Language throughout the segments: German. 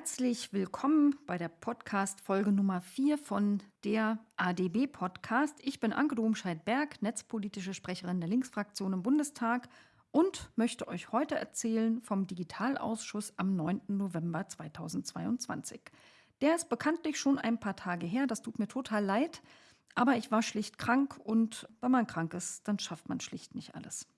Herzlich willkommen bei der Podcast-Folge Nummer 4 von der ADB-Podcast. Ich bin Anke Domscheit-Berg, netzpolitische Sprecherin der Linksfraktion im Bundestag und möchte euch heute erzählen vom Digitalausschuss am 9. November 2022. Der ist bekanntlich schon ein paar Tage her, das tut mir total leid, aber ich war schlicht krank und wenn man krank ist, dann schafft man schlicht nicht alles.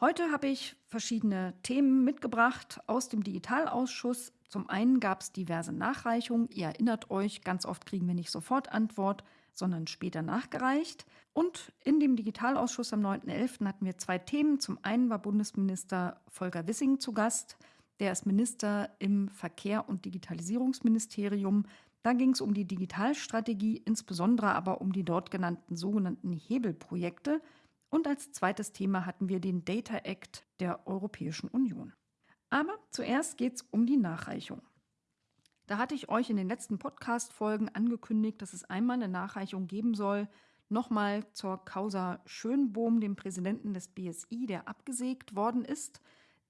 Heute habe ich verschiedene Themen mitgebracht aus dem Digitalausschuss. Zum einen gab es diverse Nachreichungen. Ihr erinnert euch, ganz oft kriegen wir nicht sofort Antwort, sondern später nachgereicht. Und in dem Digitalausschuss am 9.11. hatten wir zwei Themen. Zum einen war Bundesminister Volker Wissing zu Gast. Der ist Minister im Verkehr- und Digitalisierungsministerium. Da ging es um die Digitalstrategie, insbesondere aber um die dort genannten sogenannten Hebelprojekte. Und als zweites Thema hatten wir den Data Act der Europäischen Union. Aber zuerst geht es um die Nachreichung. Da hatte ich euch in den letzten Podcast-Folgen angekündigt, dass es einmal eine Nachreichung geben soll, nochmal zur Causa Schönbohm, dem Präsidenten des BSI, der abgesägt worden ist.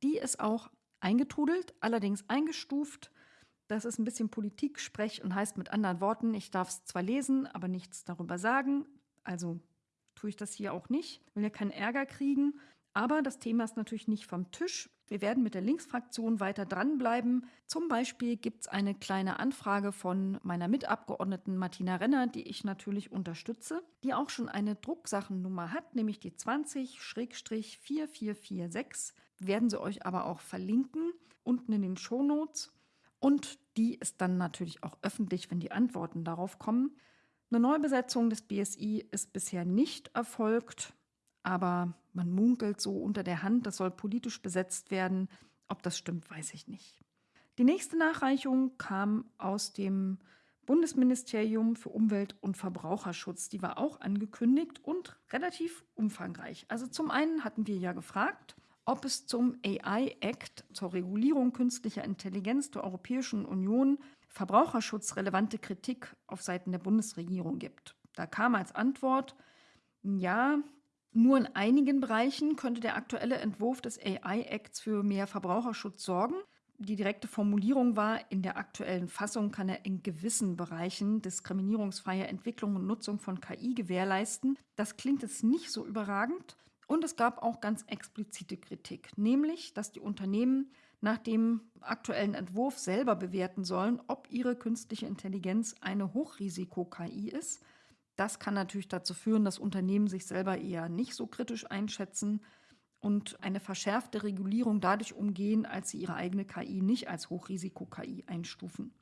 Die ist auch eingetrudelt, allerdings eingestuft. Das ist ein bisschen Politik-Sprech und heißt mit anderen Worten, ich darf es zwar lesen, aber nichts darüber sagen. Also tue ich das hier auch nicht. Ich will ja keinen Ärger kriegen. Aber das Thema ist natürlich nicht vom Tisch. Wir werden mit der Linksfraktion weiter dranbleiben. Zum Beispiel gibt es eine kleine Anfrage von meiner Mitabgeordneten Martina Renner, die ich natürlich unterstütze, die auch schon eine Drucksachennummer hat, nämlich die 20-4446. Werden sie euch aber auch verlinken, unten in den Shownotes. Und die ist dann natürlich auch öffentlich, wenn die Antworten darauf kommen. Eine Neubesetzung des BSI ist bisher nicht erfolgt, aber man munkelt so unter der Hand, das soll politisch besetzt werden. Ob das stimmt, weiß ich nicht. Die nächste Nachreichung kam aus dem Bundesministerium für Umwelt und Verbraucherschutz. Die war auch angekündigt und relativ umfangreich. Also zum einen hatten wir ja gefragt, ob es zum AI Act zur Regulierung künstlicher Intelligenz der Europäischen Union verbraucherschutzrelevante Kritik auf Seiten der Bundesregierung gibt. Da kam als Antwort, ja, nur in einigen Bereichen könnte der aktuelle Entwurf des AI-Acts für mehr Verbraucherschutz sorgen. Die direkte Formulierung war, in der aktuellen Fassung kann er in gewissen Bereichen diskriminierungsfreie Entwicklung und Nutzung von KI gewährleisten. Das klingt jetzt nicht so überragend. Und es gab auch ganz explizite Kritik, nämlich, dass die Unternehmen nach dem aktuellen Entwurf selber bewerten sollen, ob ihre künstliche Intelligenz eine Hochrisiko-KI ist. Das kann natürlich dazu führen, dass Unternehmen sich selber eher nicht so kritisch einschätzen und eine verschärfte Regulierung dadurch umgehen, als sie ihre eigene KI nicht als Hochrisiko-KI einstufen.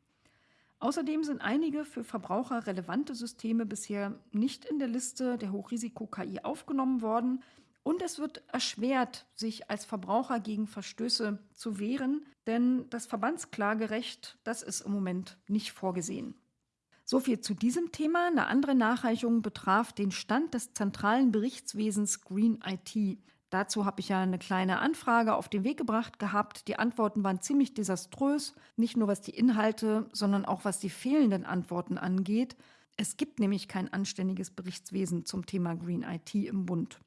Außerdem sind einige für Verbraucher relevante Systeme bisher nicht in der Liste der Hochrisiko-KI aufgenommen worden. Und es wird erschwert, sich als Verbraucher gegen Verstöße zu wehren, denn das Verbandsklagerecht, das ist im Moment nicht vorgesehen. So viel zu diesem Thema. Eine andere Nachreichung betraf den Stand des zentralen Berichtswesens Green IT. Dazu habe ich ja eine kleine Anfrage auf den Weg gebracht gehabt. Die Antworten waren ziemlich desaströs, nicht nur was die Inhalte, sondern auch was die fehlenden Antworten angeht. Es gibt nämlich kein anständiges Berichtswesen zum Thema Green IT im Bund.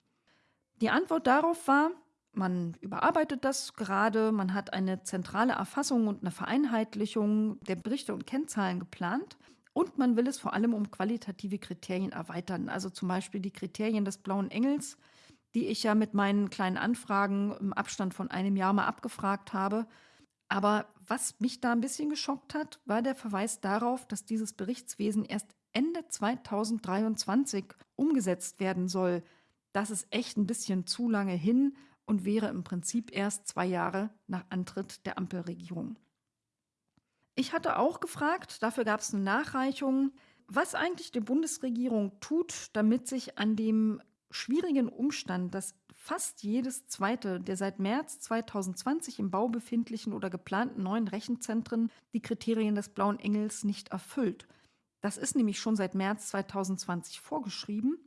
Die Antwort darauf war, man überarbeitet das gerade, man hat eine zentrale Erfassung und eine Vereinheitlichung der Berichte und Kennzahlen geplant und man will es vor allem um qualitative Kriterien erweitern, also zum Beispiel die Kriterien des blauen Engels, die ich ja mit meinen kleinen Anfragen im Abstand von einem Jahr mal abgefragt habe. Aber was mich da ein bisschen geschockt hat, war der Verweis darauf, dass dieses Berichtswesen erst Ende 2023 umgesetzt werden soll das ist echt ein bisschen zu lange hin und wäre im Prinzip erst zwei Jahre nach Antritt der Ampelregierung. Ich hatte auch gefragt, dafür gab es eine Nachreichung, was eigentlich die Bundesregierung tut, damit sich an dem schwierigen Umstand, dass fast jedes zweite der seit März 2020 im Bau befindlichen oder geplanten neuen Rechenzentren die Kriterien des Blauen Engels nicht erfüllt. Das ist nämlich schon seit März 2020 vorgeschrieben.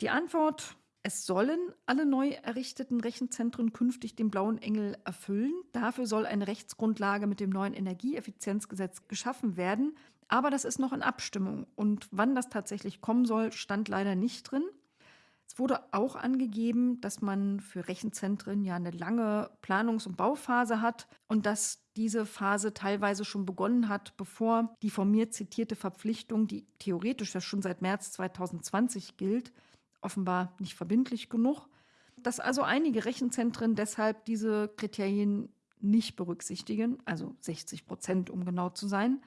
Die Antwort, es sollen alle neu errichteten Rechenzentren künftig den blauen Engel erfüllen. Dafür soll eine Rechtsgrundlage mit dem neuen Energieeffizienzgesetz geschaffen werden. Aber das ist noch in Abstimmung. Und wann das tatsächlich kommen soll, stand leider nicht drin. Es wurde auch angegeben, dass man für Rechenzentren ja eine lange Planungs- und Bauphase hat und dass diese Phase teilweise schon begonnen hat, bevor die von mir zitierte Verpflichtung, die theoretisch ja schon seit März 2020 gilt, offenbar nicht verbindlich genug, dass also einige Rechenzentren deshalb diese Kriterien nicht berücksichtigen, also 60 Prozent, um genau zu sein,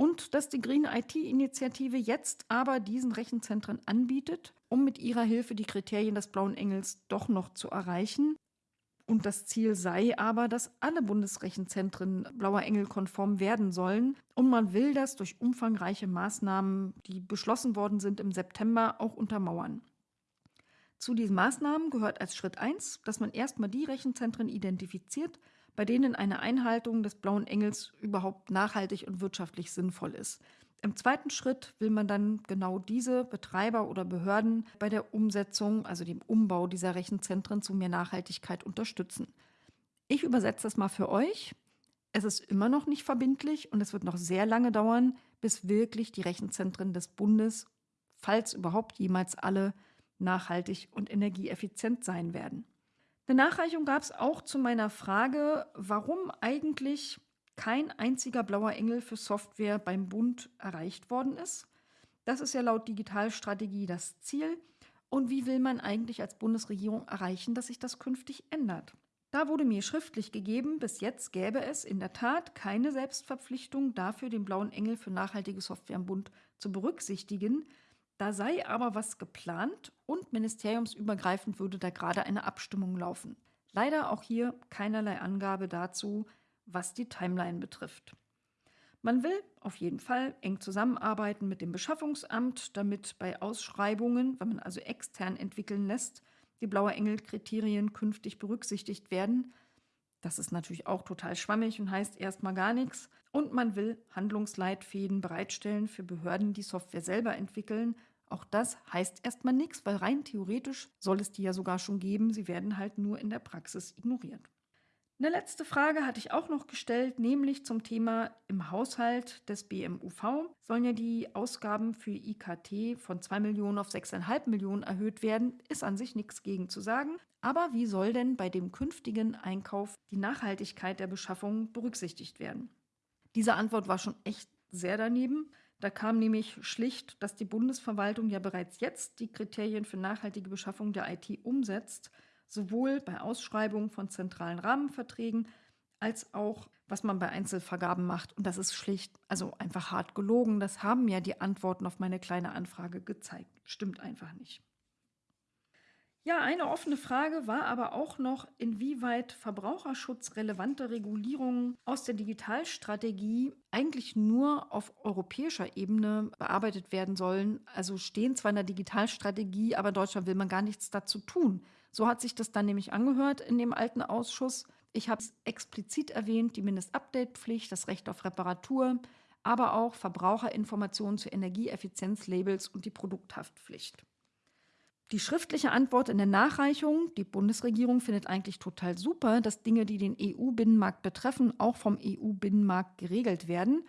und dass die Green IT-Initiative jetzt aber diesen Rechenzentren anbietet, um mit ihrer Hilfe die Kriterien des Blauen Engels doch noch zu erreichen. Und das Ziel sei aber, dass alle Bundesrechenzentren Blauer Engel konform werden sollen. Und man will das durch umfangreiche Maßnahmen, die beschlossen worden sind im September, auch untermauern. Zu diesen Maßnahmen gehört als Schritt 1, dass man erstmal die Rechenzentren identifiziert, bei denen eine Einhaltung des blauen Engels überhaupt nachhaltig und wirtschaftlich sinnvoll ist. Im zweiten Schritt will man dann genau diese Betreiber oder Behörden bei der Umsetzung, also dem Umbau dieser Rechenzentren zu mehr Nachhaltigkeit unterstützen. Ich übersetze das mal für euch. Es ist immer noch nicht verbindlich und es wird noch sehr lange dauern, bis wirklich die Rechenzentren des Bundes, falls überhaupt jemals alle, nachhaltig und energieeffizient sein werden. Eine Nachreichung gab es auch zu meiner Frage, warum eigentlich kein einziger blauer Engel für Software beim Bund erreicht worden ist. Das ist ja laut Digitalstrategie das Ziel. Und wie will man eigentlich als Bundesregierung erreichen, dass sich das künftig ändert? Da wurde mir schriftlich gegeben, bis jetzt gäbe es in der Tat keine Selbstverpflichtung dafür, den blauen Engel für nachhaltige Software im Bund zu berücksichtigen. Da sei aber was geplant und ministeriumsübergreifend würde da gerade eine Abstimmung laufen. Leider auch hier keinerlei Angabe dazu, was die Timeline betrifft. Man will auf jeden Fall eng zusammenarbeiten mit dem Beschaffungsamt, damit bei Ausschreibungen, wenn man also extern entwickeln lässt, die Blaue Engel-Kriterien künftig berücksichtigt werden. Das ist natürlich auch total schwammig und heißt erstmal gar nichts. Und man will Handlungsleitfäden bereitstellen für Behörden, die Software selber entwickeln, auch das heißt erstmal nichts, weil rein theoretisch soll es die ja sogar schon geben. Sie werden halt nur in der Praxis ignoriert. Eine letzte Frage hatte ich auch noch gestellt, nämlich zum Thema im Haushalt des BMUV sollen ja die Ausgaben für IKT von 2 Millionen auf 6,5 Millionen erhöht werden. Ist an sich nichts gegen zu sagen. Aber wie soll denn bei dem künftigen Einkauf die Nachhaltigkeit der Beschaffung berücksichtigt werden? Diese Antwort war schon echt sehr daneben. Da kam nämlich schlicht, dass die Bundesverwaltung ja bereits jetzt die Kriterien für nachhaltige Beschaffung der IT umsetzt, sowohl bei Ausschreibungen von zentralen Rahmenverträgen als auch was man bei Einzelvergaben macht. Und das ist schlicht, also einfach hart gelogen. Das haben ja die Antworten auf meine kleine Anfrage gezeigt. Stimmt einfach nicht. Ja, eine offene Frage war aber auch noch, inwieweit verbraucherschutzrelevante Regulierungen aus der Digitalstrategie eigentlich nur auf europäischer Ebene bearbeitet werden sollen. Also stehen zwar in der Digitalstrategie, aber in Deutschland will man gar nichts dazu tun. So hat sich das dann nämlich angehört in dem alten Ausschuss. Ich habe es explizit erwähnt, die Mindestupdate-Pflicht, das Recht auf Reparatur, aber auch Verbraucherinformationen zu Energieeffizienzlabels und die Produkthaftpflicht. Die schriftliche Antwort in der Nachreichung, die Bundesregierung findet eigentlich total super, dass Dinge, die den EU-Binnenmarkt betreffen, auch vom EU-Binnenmarkt geregelt werden.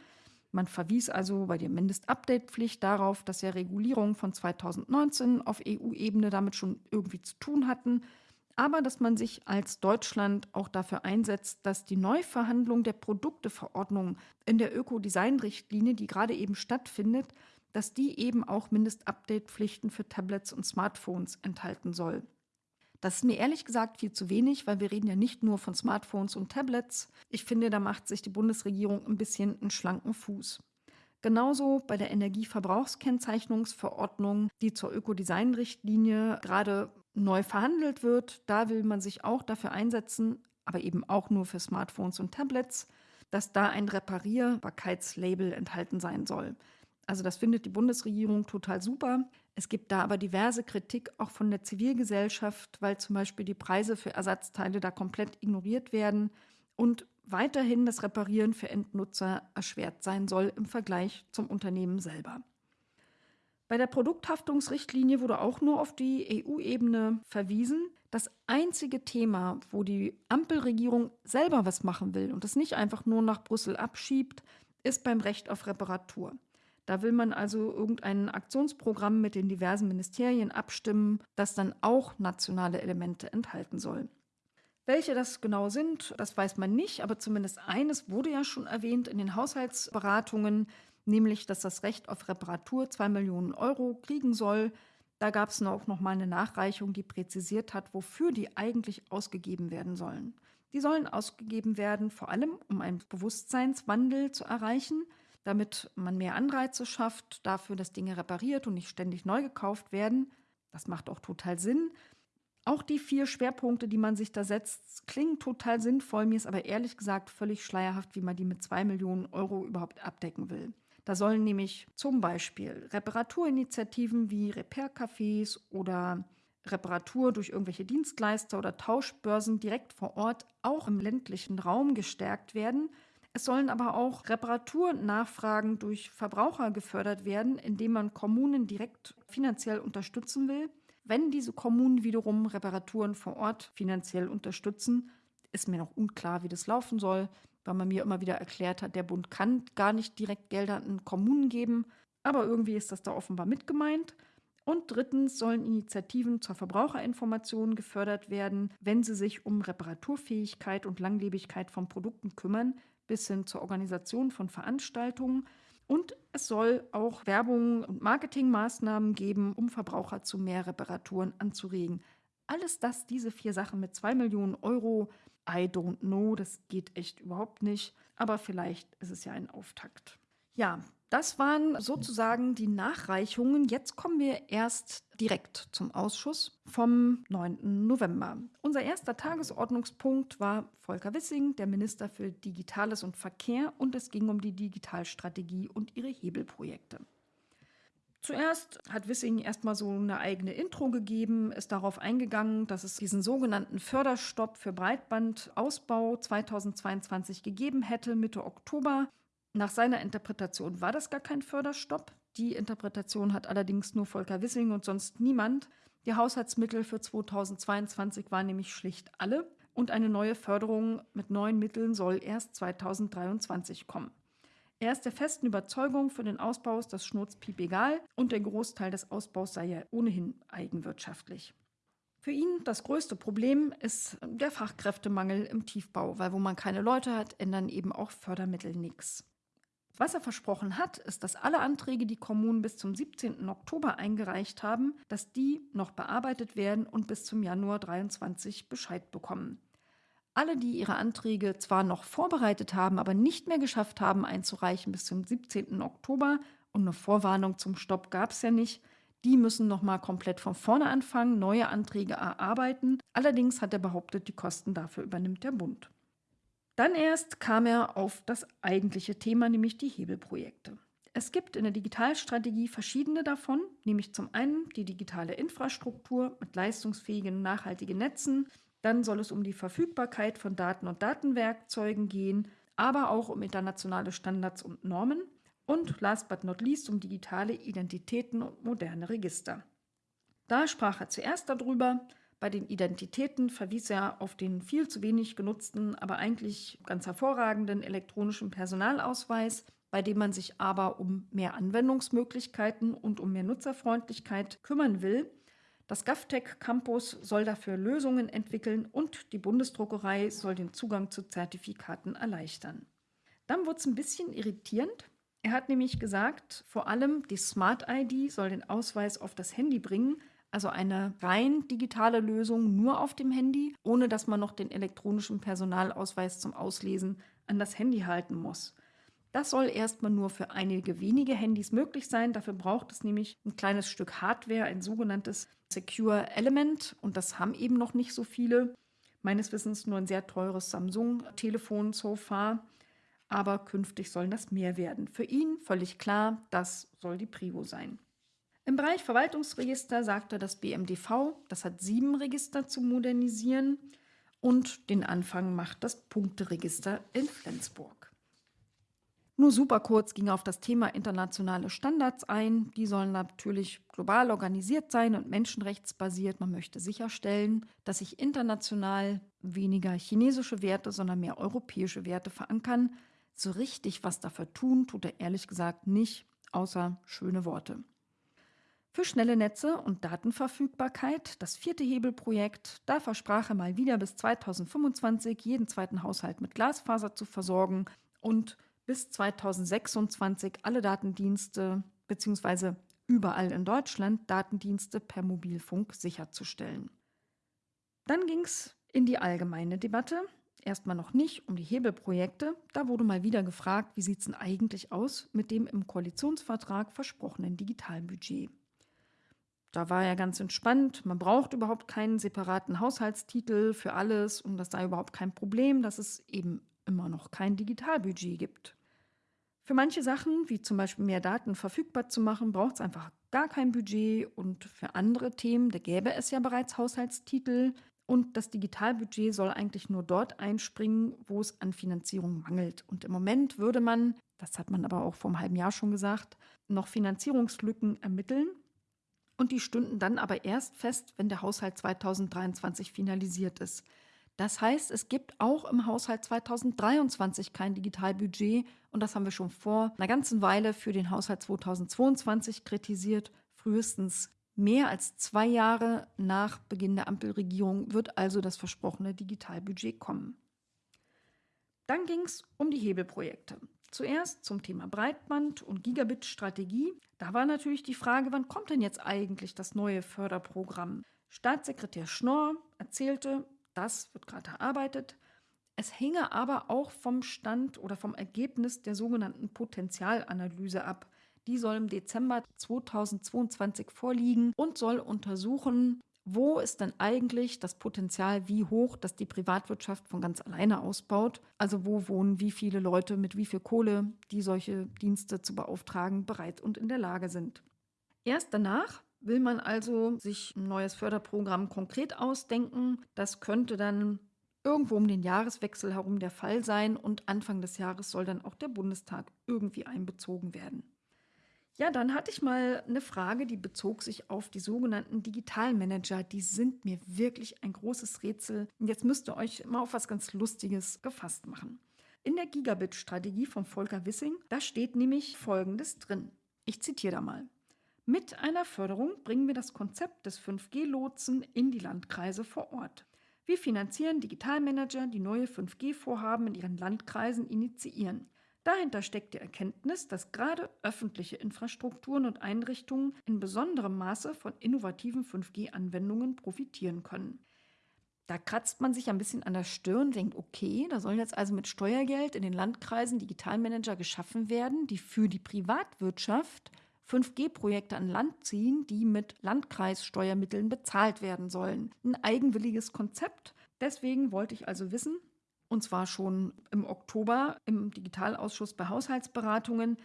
Man verwies also bei der Mindestupdate-Pflicht darauf, dass ja Regulierungen von 2019 auf EU-Ebene damit schon irgendwie zu tun hatten, aber dass man sich als Deutschland auch dafür einsetzt, dass die Neuverhandlung der Produkteverordnung in der Ökodesign-Richtlinie, die gerade eben stattfindet, dass die eben auch Mindestupdate-Pflichten für Tablets und Smartphones enthalten soll. Das ist mir ehrlich gesagt viel zu wenig, weil wir reden ja nicht nur von Smartphones und Tablets. Ich finde, da macht sich die Bundesregierung ein bisschen einen schlanken Fuß. Genauso bei der Energieverbrauchskennzeichnungsverordnung, die zur Ökodesign-Richtlinie gerade neu verhandelt wird. Da will man sich auch dafür einsetzen, aber eben auch nur für Smartphones und Tablets, dass da ein Reparierbarkeitslabel enthalten sein soll. Also das findet die Bundesregierung total super. Es gibt da aber diverse Kritik auch von der Zivilgesellschaft, weil zum Beispiel die Preise für Ersatzteile da komplett ignoriert werden und weiterhin das Reparieren für Endnutzer erschwert sein soll im Vergleich zum Unternehmen selber. Bei der Produkthaftungsrichtlinie wurde auch nur auf die EU-Ebene verwiesen. Das einzige Thema, wo die Ampelregierung selber was machen will und es nicht einfach nur nach Brüssel abschiebt, ist beim Recht auf Reparatur. Da will man also irgendein Aktionsprogramm mit den diversen Ministerien abstimmen, das dann auch nationale Elemente enthalten soll. Welche das genau sind, das weiß man nicht, aber zumindest eines wurde ja schon erwähnt in den Haushaltsberatungen, nämlich dass das Recht auf Reparatur 2 Millionen Euro kriegen soll. Da gab es auch noch mal eine Nachreichung, die präzisiert hat, wofür die eigentlich ausgegeben werden sollen. Die sollen ausgegeben werden, vor allem um einen Bewusstseinswandel zu erreichen, damit man mehr Anreize schafft dafür, dass Dinge repariert und nicht ständig neu gekauft werden. Das macht auch total Sinn. Auch die vier Schwerpunkte, die man sich da setzt, klingen total sinnvoll. Mir ist aber ehrlich gesagt völlig schleierhaft, wie man die mit zwei Millionen Euro überhaupt abdecken will. Da sollen nämlich zum Beispiel Reparaturinitiativen wie Repair-Cafés oder Reparatur durch irgendwelche Dienstleister oder Tauschbörsen direkt vor Ort auch im ländlichen Raum gestärkt werden. Es sollen aber auch Reparaturnachfragen durch Verbraucher gefördert werden, indem man Kommunen direkt finanziell unterstützen will. Wenn diese Kommunen wiederum Reparaturen vor Ort finanziell unterstützen, ist mir noch unklar, wie das laufen soll, weil man mir immer wieder erklärt hat, der Bund kann gar nicht direkt Gelder an Kommunen geben, aber irgendwie ist das da offenbar mit gemeint. Und drittens sollen Initiativen zur Verbraucherinformation gefördert werden, wenn sie sich um Reparaturfähigkeit und Langlebigkeit von Produkten kümmern, bis hin zur Organisation von Veranstaltungen. Und es soll auch Werbung und Marketingmaßnahmen geben, um Verbraucher zu mehr Reparaturen anzuregen. Alles das, diese vier Sachen mit zwei Millionen Euro, I don't know, das geht echt überhaupt nicht. Aber vielleicht ist es ja ein Auftakt. Ja, das waren sozusagen die Nachreichungen. Jetzt kommen wir erst direkt zum Ausschuss vom 9. November. Unser erster Tagesordnungspunkt war Volker Wissing, der Minister für Digitales und Verkehr, und es ging um die Digitalstrategie und ihre Hebelprojekte. Zuerst hat Wissing erstmal so eine eigene Intro gegeben, ist darauf eingegangen, dass es diesen sogenannten Förderstopp für Breitbandausbau 2022 gegeben hätte, Mitte Oktober. Nach seiner Interpretation war das gar kein Förderstopp. Die Interpretation hat allerdings nur Volker Wissing und sonst niemand. Die Haushaltsmittel für 2022 waren nämlich schlicht alle und eine neue Förderung mit neuen Mitteln soll erst 2023 kommen. Er ist der festen Überzeugung, für den Ausbau ist das Schnurzpiep egal und der Großteil des Ausbaus sei ja ohnehin eigenwirtschaftlich. Für ihn das größte Problem ist der Fachkräftemangel im Tiefbau, weil wo man keine Leute hat, ändern eben auch Fördermittel nichts. Was er versprochen hat, ist, dass alle Anträge, die Kommunen bis zum 17. Oktober eingereicht haben, dass die noch bearbeitet werden und bis zum Januar 23 Bescheid bekommen. Alle, die ihre Anträge zwar noch vorbereitet haben, aber nicht mehr geschafft haben einzureichen bis zum 17. Oktober und eine Vorwarnung zum Stopp gab es ja nicht, die müssen nochmal komplett von vorne anfangen, neue Anträge erarbeiten. Allerdings hat er behauptet, die Kosten dafür übernimmt der Bund. Dann erst kam er auf das eigentliche Thema, nämlich die Hebelprojekte. Es gibt in der Digitalstrategie verschiedene davon, nämlich zum einen die digitale Infrastruktur mit leistungsfähigen, nachhaltigen Netzen, dann soll es um die Verfügbarkeit von Daten und Datenwerkzeugen gehen, aber auch um internationale Standards und Normen und last but not least um digitale Identitäten und moderne Register. Da sprach er zuerst darüber, bei den Identitäten verwies er auf den viel zu wenig genutzten, aber eigentlich ganz hervorragenden elektronischen Personalausweis, bei dem man sich aber um mehr Anwendungsmöglichkeiten und um mehr Nutzerfreundlichkeit kümmern will. Das GovTech Campus soll dafür Lösungen entwickeln und die Bundesdruckerei soll den Zugang zu Zertifikaten erleichtern. Dann wurde es ein bisschen irritierend. Er hat nämlich gesagt, vor allem die Smart ID soll den Ausweis auf das Handy bringen, also eine rein digitale Lösung nur auf dem Handy, ohne dass man noch den elektronischen Personalausweis zum Auslesen an das Handy halten muss. Das soll erstmal nur für einige wenige Handys möglich sein. Dafür braucht es nämlich ein kleines Stück Hardware, ein sogenanntes Secure Element. Und das haben eben noch nicht so viele. Meines Wissens nur ein sehr teures Samsung-Telefon so far. Aber künftig sollen das mehr werden. Für ihn völlig klar, das soll die Prio sein. Im Bereich Verwaltungsregister sagte das BMDV, das hat sieben Register zu modernisieren und den Anfang macht das Punkteregister in Flensburg. Nur super kurz ging auf das Thema internationale Standards ein. Die sollen natürlich global organisiert sein und menschenrechtsbasiert. Man möchte sicherstellen, dass sich international weniger chinesische Werte, sondern mehr europäische Werte verankern. So richtig was dafür tun, tut er ehrlich gesagt nicht außer schöne Worte. Für schnelle Netze und Datenverfügbarkeit, das vierte Hebelprojekt, da versprach er mal wieder bis 2025 jeden zweiten Haushalt mit Glasfaser zu versorgen und bis 2026 alle Datendienste bzw. überall in Deutschland Datendienste per Mobilfunk sicherzustellen. Dann ging es in die allgemeine Debatte. Erstmal noch nicht um die Hebelprojekte. Da wurde mal wieder gefragt, wie sieht es denn eigentlich aus mit dem im Koalitionsvertrag versprochenen Digitalbudget. Da war er ganz entspannt. Man braucht überhaupt keinen separaten Haushaltstitel für alles und das sei überhaupt kein Problem, dass es eben immer noch kein Digitalbudget gibt. Für manche Sachen, wie zum Beispiel mehr Daten verfügbar zu machen, braucht es einfach gar kein Budget und für andere Themen, da gäbe es ja bereits Haushaltstitel und das Digitalbudget soll eigentlich nur dort einspringen, wo es an Finanzierung mangelt. Und im Moment würde man, das hat man aber auch vor einem halben Jahr schon gesagt, noch Finanzierungslücken ermitteln und die stünden dann aber erst fest, wenn der Haushalt 2023 finalisiert ist. Das heißt, es gibt auch im Haushalt 2023 kein Digitalbudget und das haben wir schon vor einer ganzen Weile für den Haushalt 2022 kritisiert. Frühestens mehr als zwei Jahre nach Beginn der Ampelregierung wird also das versprochene Digitalbudget kommen. Dann ging es um die Hebelprojekte. Zuerst zum Thema Breitband und Gigabit-Strategie. Da war natürlich die Frage, wann kommt denn jetzt eigentlich das neue Förderprogramm? Staatssekretär Schnorr erzählte, das wird gerade erarbeitet. Es hinge aber auch vom Stand oder vom Ergebnis der sogenannten Potenzialanalyse ab. Die soll im Dezember 2022 vorliegen und soll untersuchen, wo ist denn eigentlich das Potenzial, wie hoch, dass die Privatwirtschaft von ganz alleine ausbaut? Also wo wohnen wie viele Leute mit wie viel Kohle, die solche Dienste zu beauftragen, bereit und in der Lage sind. Erst danach will man also sich ein neues Förderprogramm konkret ausdenken. Das könnte dann irgendwo um den Jahreswechsel herum der Fall sein und Anfang des Jahres soll dann auch der Bundestag irgendwie einbezogen werden. Ja, dann hatte ich mal eine Frage, die bezog sich auf die sogenannten Digitalmanager. Die sind mir wirklich ein großes Rätsel. Und jetzt müsst ihr euch mal auf was ganz Lustiges gefasst machen. In der Gigabit-Strategie von Volker Wissing, da steht nämlich Folgendes drin. Ich zitiere da mal. Mit einer Förderung bringen wir das Konzept des 5G-Lotsen in die Landkreise vor Ort. Wir finanzieren Digitalmanager, die neue 5G-Vorhaben in ihren Landkreisen initiieren. Dahinter steckt die Erkenntnis, dass gerade öffentliche Infrastrukturen und Einrichtungen in besonderem Maße von innovativen 5G-Anwendungen profitieren können. Da kratzt man sich ein bisschen an der Stirn, denkt, okay, da sollen jetzt also mit Steuergeld in den Landkreisen Digitalmanager geschaffen werden, die für die Privatwirtschaft 5G-Projekte an Land ziehen, die mit Landkreissteuermitteln bezahlt werden sollen. Ein eigenwilliges Konzept. Deswegen wollte ich also wissen, und zwar schon im Oktober im Digitalausschuss bei Haushaltsberatungen.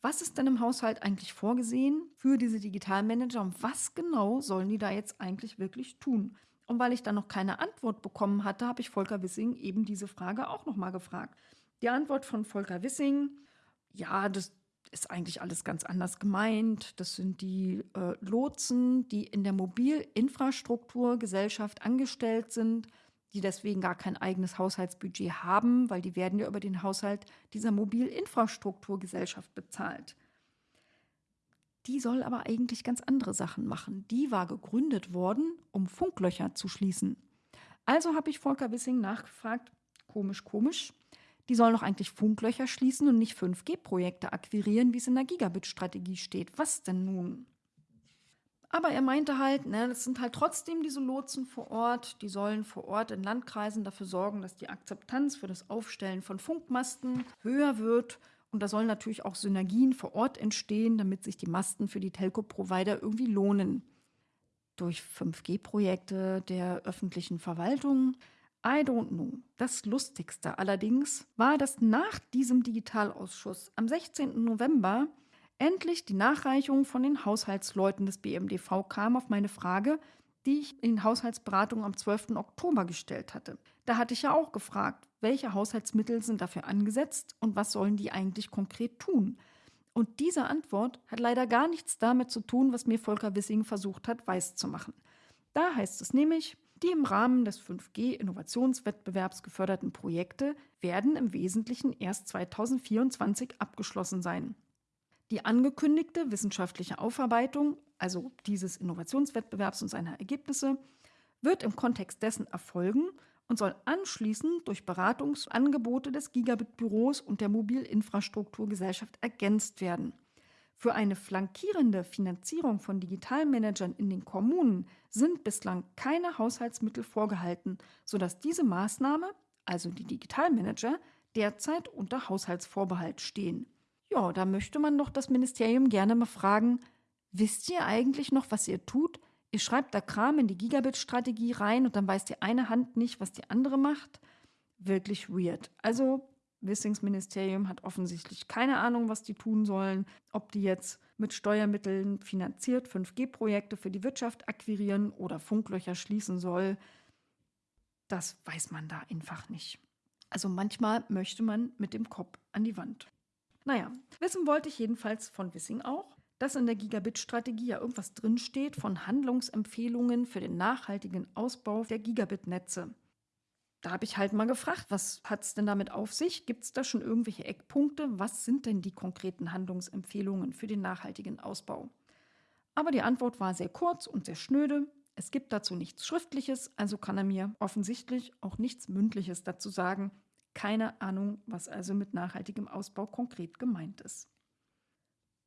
Was ist denn im Haushalt eigentlich vorgesehen für diese Digitalmanager und was genau sollen die da jetzt eigentlich wirklich tun? Und weil ich dann noch keine Antwort bekommen hatte, habe ich Volker Wissing eben diese Frage auch nochmal gefragt. Die Antwort von Volker Wissing, ja, das ist eigentlich alles ganz anders gemeint. Das sind die äh, Lotsen, die in der Mobilinfrastrukturgesellschaft angestellt sind die deswegen gar kein eigenes Haushaltsbudget haben, weil die werden ja über den Haushalt dieser Mobilinfrastrukturgesellschaft bezahlt. Die soll aber eigentlich ganz andere Sachen machen. Die war gegründet worden, um Funklöcher zu schließen. Also habe ich Volker Wissing nachgefragt, komisch, komisch, die sollen doch eigentlich Funklöcher schließen und nicht 5G-Projekte akquirieren, wie es in der Gigabit-Strategie steht. Was denn nun? Aber er meinte halt, ne, das sind halt trotzdem diese Lotsen vor Ort, die sollen vor Ort in Landkreisen dafür sorgen, dass die Akzeptanz für das Aufstellen von Funkmasten höher wird. Und da sollen natürlich auch Synergien vor Ort entstehen, damit sich die Masten für die Telco-Provider irgendwie lohnen. Durch 5G-Projekte der öffentlichen Verwaltung. I don't know. Das Lustigste allerdings war, dass nach diesem Digitalausschuss am 16. November endlich die Nachreichung von den Haushaltsleuten des BMDV kam auf meine Frage, die ich in Haushaltsberatung am 12. Oktober gestellt hatte. Da hatte ich ja auch gefragt, welche Haushaltsmittel sind dafür angesetzt und was sollen die eigentlich konkret tun? Und diese Antwort hat leider gar nichts damit zu tun, was mir Volker Wissing versucht hat, weiszumachen. Da heißt es nämlich, die im Rahmen des 5G-Innovationswettbewerbs geförderten Projekte werden im Wesentlichen erst 2024 abgeschlossen sein. Die angekündigte wissenschaftliche Aufarbeitung, also dieses Innovationswettbewerbs und seiner Ergebnisse, wird im Kontext dessen erfolgen und soll anschließend durch Beratungsangebote des Gigabit-Büros und der Mobilinfrastrukturgesellschaft ergänzt werden. Für eine flankierende Finanzierung von Digitalmanagern in den Kommunen sind bislang keine Haushaltsmittel vorgehalten, sodass diese Maßnahme, also die Digitalmanager, derzeit unter Haushaltsvorbehalt stehen. Ja, da möchte man doch das Ministerium gerne mal fragen, wisst ihr eigentlich noch, was ihr tut? Ihr schreibt da Kram in die Gigabit-Strategie rein und dann weiß die eine Hand nicht, was die andere macht. Wirklich weird. Also Wissings Ministerium hat offensichtlich keine Ahnung, was die tun sollen, ob die jetzt mit Steuermitteln finanziert 5G-Projekte für die Wirtschaft akquirieren oder Funklöcher schließen soll. Das weiß man da einfach nicht. Also manchmal möchte man mit dem Kopf an die Wand. Naja, wissen wollte ich jedenfalls von Wissing auch, dass in der Gigabit-Strategie ja irgendwas drinsteht von Handlungsempfehlungen für den nachhaltigen Ausbau der Gigabit-Netze. Da habe ich halt mal gefragt, was hat es denn damit auf sich? Gibt es da schon irgendwelche Eckpunkte? Was sind denn die konkreten Handlungsempfehlungen für den nachhaltigen Ausbau? Aber die Antwort war sehr kurz und sehr schnöde. Es gibt dazu nichts Schriftliches, also kann er mir offensichtlich auch nichts Mündliches dazu sagen. Keine Ahnung, was also mit nachhaltigem Ausbau konkret gemeint ist.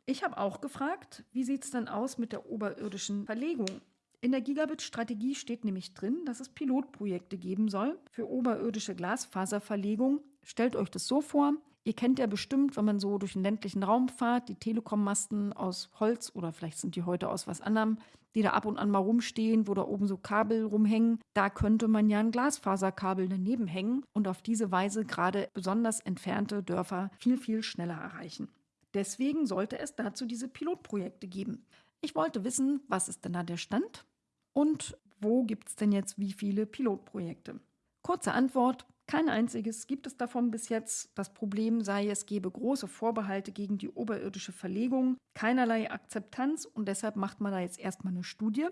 Ich habe auch gefragt, wie sieht es denn aus mit der oberirdischen Verlegung? In der Gigabit-Strategie steht nämlich drin, dass es Pilotprojekte geben soll für oberirdische Glasfaserverlegung. Stellt euch das so vor, Ihr kennt ja bestimmt, wenn man so durch den ländlichen Raum fährt, die Telekom-Masten aus Holz oder vielleicht sind die heute aus was anderem, die da ab und an mal rumstehen, wo da oben so Kabel rumhängen. Da könnte man ja ein Glasfaserkabel daneben hängen und auf diese Weise gerade besonders entfernte Dörfer viel, viel schneller erreichen. Deswegen sollte es dazu diese Pilotprojekte geben. Ich wollte wissen, was ist denn da der Stand und wo gibt es denn jetzt wie viele Pilotprojekte? Kurze Antwort, kein einziges gibt es davon bis jetzt. Das Problem sei, es gebe große Vorbehalte gegen die oberirdische Verlegung, keinerlei Akzeptanz und deshalb macht man da jetzt erstmal eine Studie.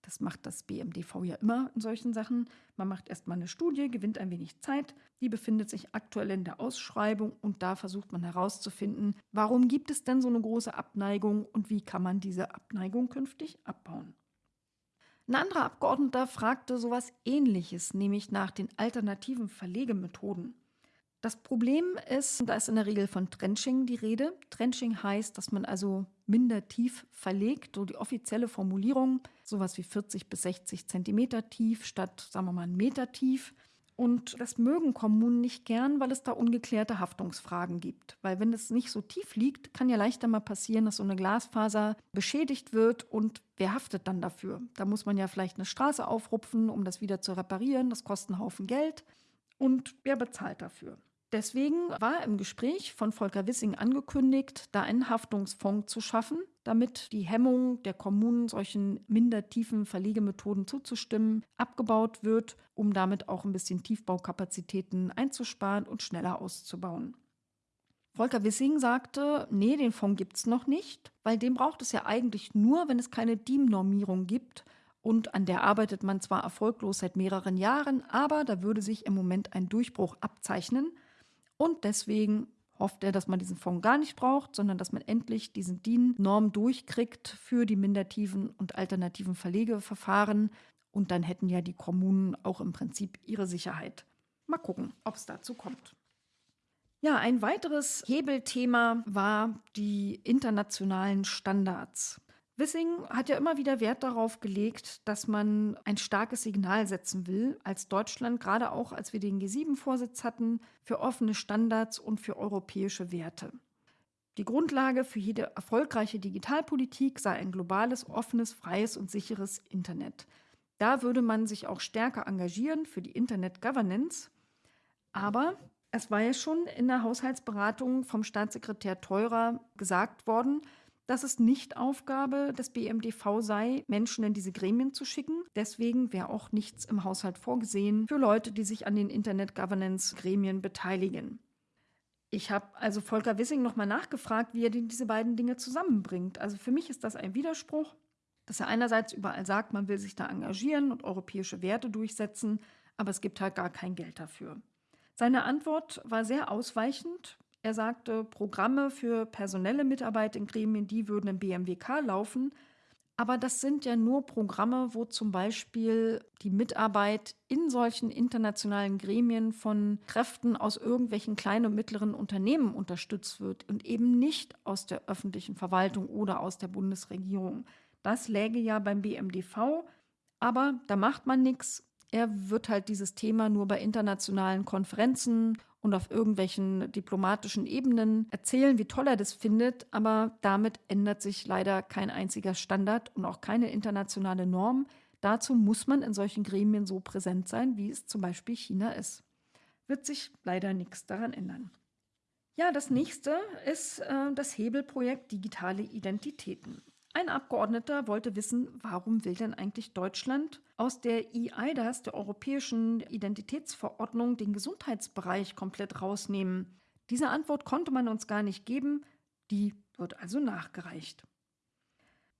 Das macht das BMDV ja immer in solchen Sachen. Man macht erstmal eine Studie, gewinnt ein wenig Zeit. Die befindet sich aktuell in der Ausschreibung und da versucht man herauszufinden, warum gibt es denn so eine große Abneigung und wie kann man diese Abneigung künftig abbauen. Ein anderer Abgeordneter fragte sowas ähnliches, nämlich nach den alternativen Verlegemethoden. Das Problem ist, da ist in der Regel von Trenching die Rede. Trenching heißt, dass man also minder tief verlegt, so die offizielle Formulierung, sowas wie 40 bis 60 Zentimeter tief statt, sagen wir mal, einen Meter tief. Und das mögen Kommunen nicht gern, weil es da ungeklärte Haftungsfragen gibt. Weil wenn es nicht so tief liegt, kann ja leichter mal passieren, dass so eine Glasfaser beschädigt wird und wer haftet dann dafür? Da muss man ja vielleicht eine Straße aufrupfen, um das wieder zu reparieren. Das kostet einen Haufen Geld. Und wer bezahlt dafür? Deswegen war im Gespräch von Volker Wissing angekündigt, da einen Haftungsfonds zu schaffen, damit die Hemmung der Kommunen, solchen minder tiefen Verlegemethoden zuzustimmen, abgebaut wird, um damit auch ein bisschen Tiefbaukapazitäten einzusparen und schneller auszubauen. Volker Wissing sagte, nee, den Fonds gibt es noch nicht, weil den braucht es ja eigentlich nur, wenn es keine DIEM-Normierung gibt. Und an der arbeitet man zwar erfolglos seit mehreren Jahren, aber da würde sich im Moment ein Durchbruch abzeichnen. Und deswegen hofft er, dass man diesen Fonds gar nicht braucht, sondern dass man endlich diesen DIN-Norm durchkriegt für die mindertiefen und alternativen Verlegeverfahren. Und dann hätten ja die Kommunen auch im Prinzip ihre Sicherheit. Mal gucken, ob es dazu kommt. Ja, ein weiteres Hebelthema war die internationalen Standards. Wissing hat ja immer wieder Wert darauf gelegt, dass man ein starkes Signal setzen will, als Deutschland, gerade auch als wir den G7-Vorsitz hatten, für offene Standards und für europäische Werte. Die Grundlage für jede erfolgreiche Digitalpolitik sei ein globales, offenes, freies und sicheres Internet. Da würde man sich auch stärker engagieren für die Internet Governance. Aber es war ja schon in der Haushaltsberatung vom Staatssekretär Teurer gesagt worden, dass es nicht Aufgabe des BMDV sei, Menschen in diese Gremien zu schicken. Deswegen wäre auch nichts im Haushalt vorgesehen für Leute, die sich an den Internet Governance Gremien beteiligen. Ich habe also Volker Wissing nochmal nachgefragt, wie er diese beiden Dinge zusammenbringt. Also für mich ist das ein Widerspruch, dass er einerseits überall sagt, man will sich da engagieren und europäische Werte durchsetzen, aber es gibt halt gar kein Geld dafür. Seine Antwort war sehr ausweichend. Er sagte, Programme für personelle Mitarbeit in Gremien, die würden im BMWK laufen. Aber das sind ja nur Programme, wo zum Beispiel die Mitarbeit in solchen internationalen Gremien von Kräften aus irgendwelchen kleinen und mittleren Unternehmen unterstützt wird und eben nicht aus der öffentlichen Verwaltung oder aus der Bundesregierung. Das läge ja beim BMDV, aber da macht man nichts. Er wird halt dieses Thema nur bei internationalen Konferenzen und auf irgendwelchen diplomatischen Ebenen erzählen, wie toll er das findet, aber damit ändert sich leider kein einziger Standard und auch keine internationale Norm. Dazu muss man in solchen Gremien so präsent sein, wie es zum Beispiel China ist. Wird sich leider nichts daran ändern. Ja, das nächste ist äh, das Hebelprojekt Digitale Identitäten. Ein Abgeordneter wollte wissen, warum will denn eigentlich Deutschland aus der EIDAS, der Europäischen Identitätsverordnung, den Gesundheitsbereich komplett rausnehmen? Diese Antwort konnte man uns gar nicht geben, die wird also nachgereicht.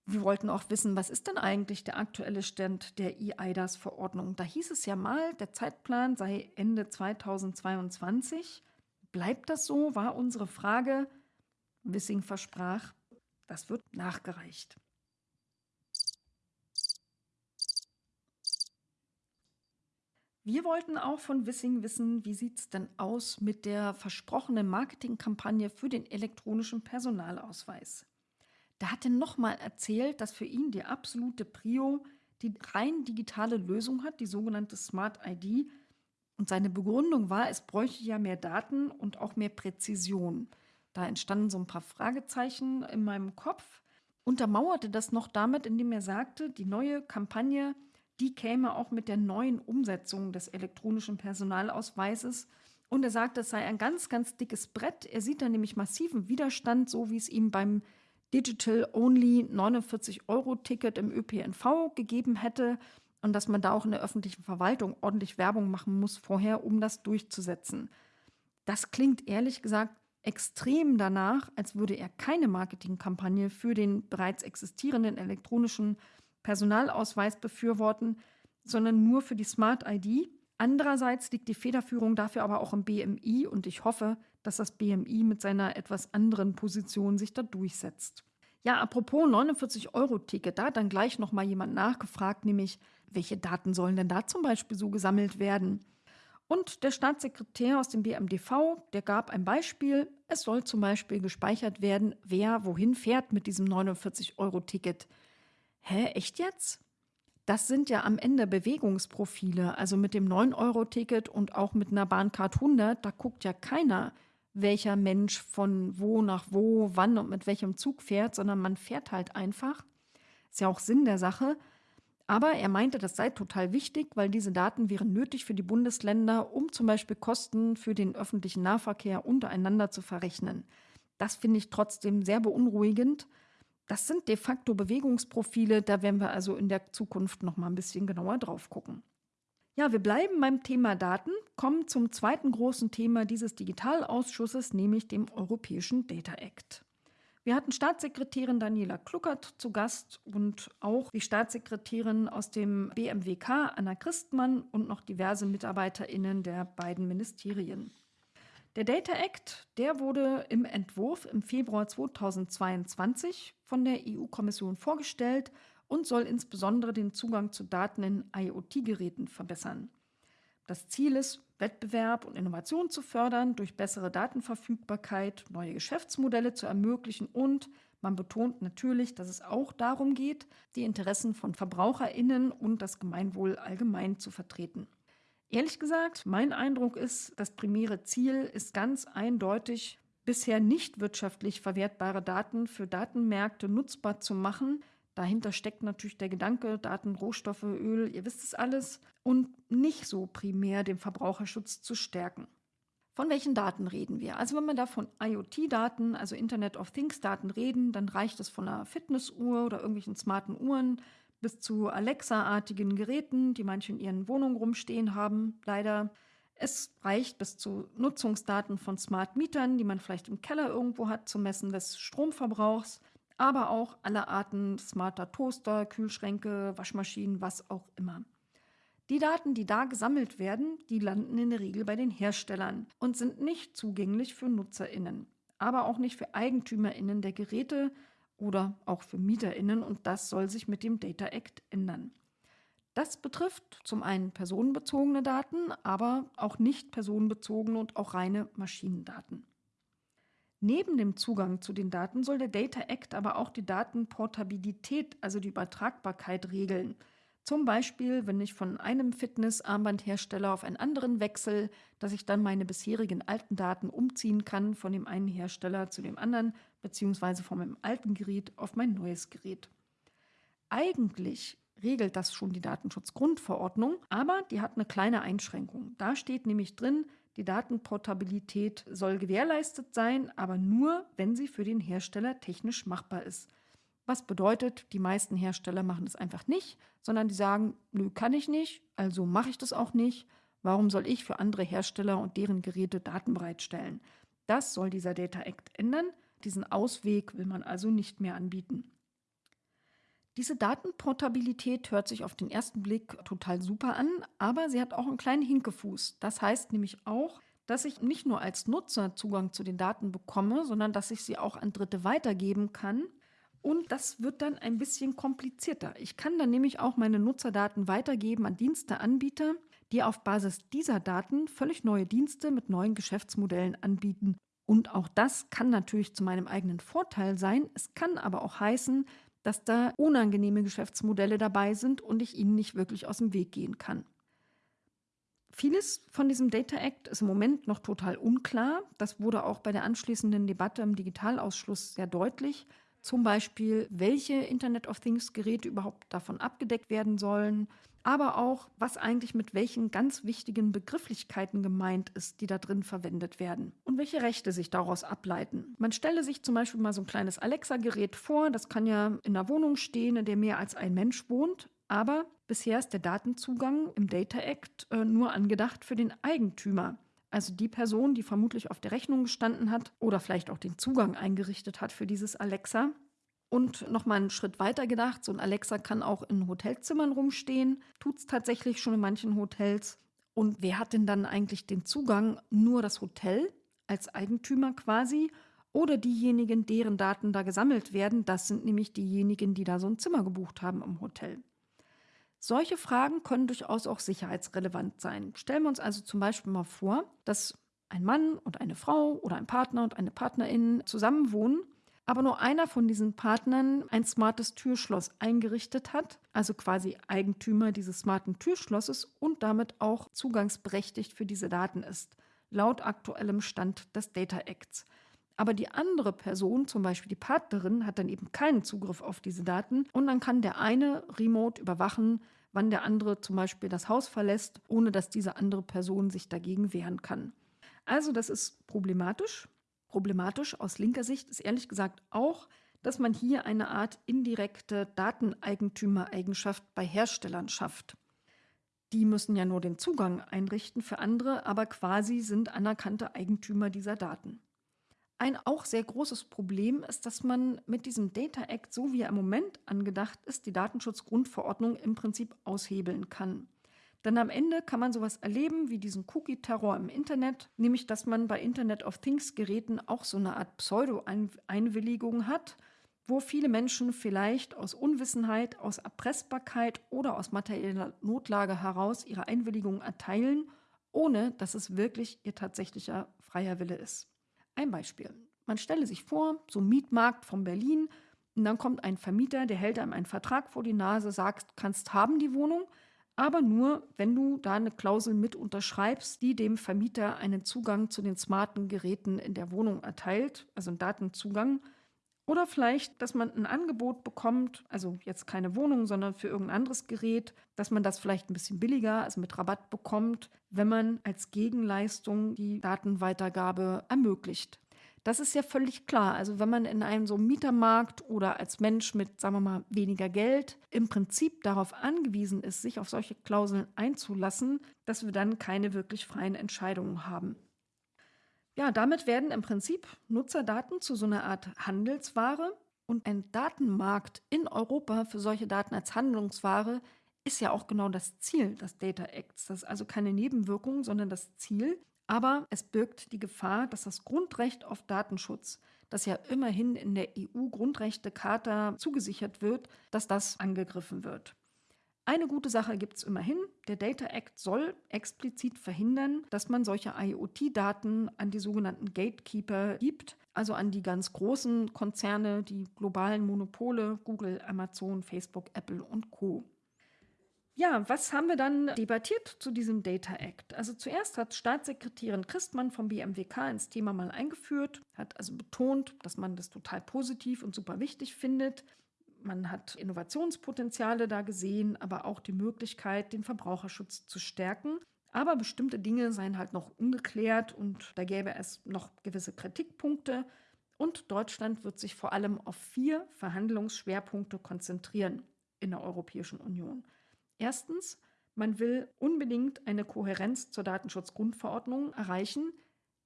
Wir wollten auch wissen, was ist denn eigentlich der aktuelle Stand der EIDAS-Verordnung? Da hieß es ja mal, der Zeitplan sei Ende 2022. Bleibt das so, war unsere Frage. Wissing versprach, das wird nachgereicht. Wir wollten auch von Wissing wissen, wie sieht es denn aus mit der versprochenen Marketingkampagne für den elektronischen Personalausweis. Da hat er nochmal erzählt, dass für ihn die absolute Prio die rein digitale Lösung hat, die sogenannte Smart ID. Und seine Begründung war, es bräuchte ja mehr Daten und auch mehr Präzision. Da entstanden so ein paar Fragezeichen in meinem Kopf. Untermauerte das noch damit, indem er sagte, die neue Kampagne, die käme auch mit der neuen Umsetzung des elektronischen Personalausweises. Und er sagte, es sei ein ganz, ganz dickes Brett. Er sieht da nämlich massiven Widerstand, so wie es ihm beim Digital-Only 49-Euro-Ticket im ÖPNV gegeben hätte und dass man da auch in der öffentlichen Verwaltung ordentlich Werbung machen muss vorher, um das durchzusetzen. Das klingt ehrlich gesagt extrem danach, als würde er keine Marketingkampagne für den bereits existierenden elektronischen Personalausweis befürworten, sondern nur für die Smart ID. Andererseits liegt die Federführung dafür aber auch im BMI und ich hoffe, dass das BMI mit seiner etwas anderen Position sich da durchsetzt. Ja, apropos 49-Euro-Ticket, da hat dann gleich nochmal jemand nachgefragt, nämlich, welche Daten sollen denn da zum Beispiel so gesammelt werden? Und der Staatssekretär aus dem BMDV, der gab ein Beispiel. Es soll zum Beispiel gespeichert werden, wer wohin fährt mit diesem 49-Euro-Ticket. Hä, echt jetzt? Das sind ja am Ende Bewegungsprofile. Also mit dem 9-Euro-Ticket und auch mit einer Bahncard 100, da guckt ja keiner, welcher Mensch von wo nach wo, wann und mit welchem Zug fährt, sondern man fährt halt einfach. Ist ja auch Sinn der Sache. Aber er meinte, das sei total wichtig, weil diese Daten wären nötig für die Bundesländer, um zum Beispiel Kosten für den öffentlichen Nahverkehr untereinander zu verrechnen. Das finde ich trotzdem sehr beunruhigend. Das sind de facto Bewegungsprofile, da werden wir also in der Zukunft noch mal ein bisschen genauer drauf gucken. Ja, wir bleiben beim Thema Daten, kommen zum zweiten großen Thema dieses Digitalausschusses, nämlich dem Europäischen Data Act. Wir hatten Staatssekretärin Daniela Kluckert zu Gast und auch die Staatssekretärin aus dem BMWK, Anna Christmann und noch diverse MitarbeiterInnen der beiden Ministerien. Der Data Act, der wurde im Entwurf im Februar 2022 von der EU-Kommission vorgestellt und soll insbesondere den Zugang zu Daten in IoT-Geräten verbessern. Das Ziel ist, Wettbewerb und Innovation zu fördern, durch bessere Datenverfügbarkeit neue Geschäftsmodelle zu ermöglichen und man betont natürlich, dass es auch darum geht, die Interessen von Verbraucherinnen und das Gemeinwohl allgemein zu vertreten. Ehrlich gesagt, mein Eindruck ist, das primäre Ziel ist ganz eindeutig, bisher nicht wirtschaftlich verwertbare Daten für Datenmärkte nutzbar zu machen, Dahinter steckt natürlich der Gedanke, Daten, Rohstoffe, Öl, ihr wisst es alles, und nicht so primär den Verbraucherschutz zu stärken. Von welchen Daten reden wir? Also wenn wir da von IoT-Daten, also Internet of Things-Daten reden, dann reicht es von einer Fitnessuhr oder irgendwelchen smarten Uhren bis zu Alexa-artigen Geräten, die manche in ihren Wohnungen rumstehen haben, leider. Es reicht bis zu Nutzungsdaten von Smart Mietern, die man vielleicht im Keller irgendwo hat, zum Messen des Stromverbrauchs aber auch alle Arten smarter Toaster, Kühlschränke, Waschmaschinen, was auch immer. Die Daten, die da gesammelt werden, die landen in der Regel bei den Herstellern und sind nicht zugänglich für Nutzerinnen, aber auch nicht für Eigentümerinnen der Geräte oder auch für Mieterinnen und das soll sich mit dem Data Act ändern. Das betrifft zum einen personenbezogene Daten, aber auch nicht personenbezogene und auch reine Maschinendaten. Neben dem Zugang zu den Daten soll der Data Act aber auch die Datenportabilität, also die Übertragbarkeit regeln. Zum Beispiel, wenn ich von einem Fitnessarmbandhersteller auf einen anderen wechsle, dass ich dann meine bisherigen alten Daten umziehen kann von dem einen Hersteller zu dem anderen, beziehungsweise von meinem alten Gerät auf mein neues Gerät. Eigentlich regelt das schon die Datenschutzgrundverordnung, aber die hat eine kleine Einschränkung. Da steht nämlich drin, die Datenportabilität soll gewährleistet sein, aber nur, wenn sie für den Hersteller technisch machbar ist. Was bedeutet, die meisten Hersteller machen es einfach nicht, sondern die sagen, nö, kann ich nicht, also mache ich das auch nicht. Warum soll ich für andere Hersteller und deren Geräte Daten bereitstellen? Das soll dieser Data Act ändern. Diesen Ausweg will man also nicht mehr anbieten. Diese Datenportabilität hört sich auf den ersten Blick total super an, aber sie hat auch einen kleinen Hinkefuß. Das heißt nämlich auch, dass ich nicht nur als Nutzer Zugang zu den Daten bekomme, sondern dass ich sie auch an Dritte weitergeben kann. Und das wird dann ein bisschen komplizierter. Ich kann dann nämlich auch meine Nutzerdaten weitergeben an Diensteanbieter, die auf Basis dieser Daten völlig neue Dienste mit neuen Geschäftsmodellen anbieten. Und auch das kann natürlich zu meinem eigenen Vorteil sein. Es kann aber auch heißen, dass da unangenehme Geschäftsmodelle dabei sind und ich ihnen nicht wirklich aus dem Weg gehen kann. Vieles von diesem Data Act ist im Moment noch total unklar. Das wurde auch bei der anschließenden Debatte im Digitalausschuss sehr deutlich. Zum Beispiel, welche Internet of Things Geräte überhaupt davon abgedeckt werden sollen, aber auch, was eigentlich mit welchen ganz wichtigen Begrifflichkeiten gemeint ist, die da drin verwendet werden und welche Rechte sich daraus ableiten. Man stelle sich zum Beispiel mal so ein kleines Alexa-Gerät vor, das kann ja in einer Wohnung stehen, in der mehr als ein Mensch wohnt, aber bisher ist der Datenzugang im Data Act äh, nur angedacht für den Eigentümer. Also die Person, die vermutlich auf der Rechnung gestanden hat oder vielleicht auch den Zugang eingerichtet hat für dieses Alexa. Und nochmal einen Schritt weiter gedacht, so ein Alexa kann auch in Hotelzimmern rumstehen, tut es tatsächlich schon in manchen Hotels. Und wer hat denn dann eigentlich den Zugang? Nur das Hotel als Eigentümer quasi oder diejenigen, deren Daten da gesammelt werden? Das sind nämlich diejenigen, die da so ein Zimmer gebucht haben im Hotel. Solche Fragen können durchaus auch sicherheitsrelevant sein. Stellen wir uns also zum Beispiel mal vor, dass ein Mann und eine Frau oder ein Partner und eine Partnerin zusammenwohnen aber nur einer von diesen Partnern ein smartes Türschloss eingerichtet hat, also quasi Eigentümer dieses smarten Türschlosses und damit auch zugangsberechtigt für diese Daten ist, laut aktuellem Stand des Data Acts. Aber die andere Person, zum Beispiel die Partnerin, hat dann eben keinen Zugriff auf diese Daten und dann kann der eine remote überwachen, wann der andere zum Beispiel das Haus verlässt, ohne dass diese andere Person sich dagegen wehren kann. Also das ist problematisch. Problematisch aus linker Sicht ist ehrlich gesagt auch, dass man hier eine Art indirekte Dateneigentümereigenschaft bei Herstellern schafft. Die müssen ja nur den Zugang einrichten für andere, aber quasi sind anerkannte Eigentümer dieser Daten. Ein auch sehr großes Problem ist, dass man mit diesem Data Act, so wie er im Moment angedacht ist, die Datenschutzgrundverordnung im Prinzip aushebeln kann. Denn am Ende kann man sowas erleben wie diesen Cookie-Terror im Internet, nämlich dass man bei Internet of Things-Geräten auch so eine Art Pseudo-Einwilligung hat, wo viele Menschen vielleicht aus Unwissenheit, aus Erpressbarkeit oder aus materieller Notlage heraus ihre Einwilligung erteilen, ohne dass es wirklich ihr tatsächlicher freier Wille ist. Ein Beispiel. Man stelle sich vor, so Mietmarkt von Berlin, und dann kommt ein Vermieter, der hält einem einen Vertrag vor die Nase, sagt, kannst haben die Wohnung, aber nur, wenn du da eine Klausel mit unterschreibst, die dem Vermieter einen Zugang zu den smarten Geräten in der Wohnung erteilt, also einen Datenzugang. Oder vielleicht, dass man ein Angebot bekommt, also jetzt keine Wohnung, sondern für irgendein anderes Gerät, dass man das vielleicht ein bisschen billiger, also mit Rabatt bekommt, wenn man als Gegenleistung die Datenweitergabe ermöglicht. Das ist ja völlig klar. Also wenn man in einem so Mietermarkt oder als Mensch mit, sagen wir mal, weniger Geld im Prinzip darauf angewiesen ist, sich auf solche Klauseln einzulassen, dass wir dann keine wirklich freien Entscheidungen haben. Ja, damit werden im Prinzip Nutzerdaten zu so einer Art Handelsware und ein Datenmarkt in Europa für solche Daten als Handlungsware ist ja auch genau das Ziel des Data Acts. Das ist also keine Nebenwirkung, sondern das Ziel. Aber es birgt die Gefahr, dass das Grundrecht auf Datenschutz, das ja immerhin in der EU-Grundrechtecharta zugesichert wird, dass das angegriffen wird. Eine gute Sache gibt es immerhin. Der Data Act soll explizit verhindern, dass man solche IoT-Daten an die sogenannten Gatekeeper gibt, also an die ganz großen Konzerne, die globalen Monopole, Google, Amazon, Facebook, Apple und Co. Ja, was haben wir dann debattiert zu diesem Data Act? Also zuerst hat Staatssekretärin Christmann vom BMWK ins Thema mal eingeführt, hat also betont, dass man das total positiv und super wichtig findet. Man hat Innovationspotenziale da gesehen, aber auch die Möglichkeit, den Verbraucherschutz zu stärken. Aber bestimmte Dinge seien halt noch ungeklärt und da gäbe es noch gewisse Kritikpunkte. Und Deutschland wird sich vor allem auf vier Verhandlungsschwerpunkte konzentrieren in der Europäischen Union. Erstens, man will unbedingt eine Kohärenz zur Datenschutzgrundverordnung erreichen.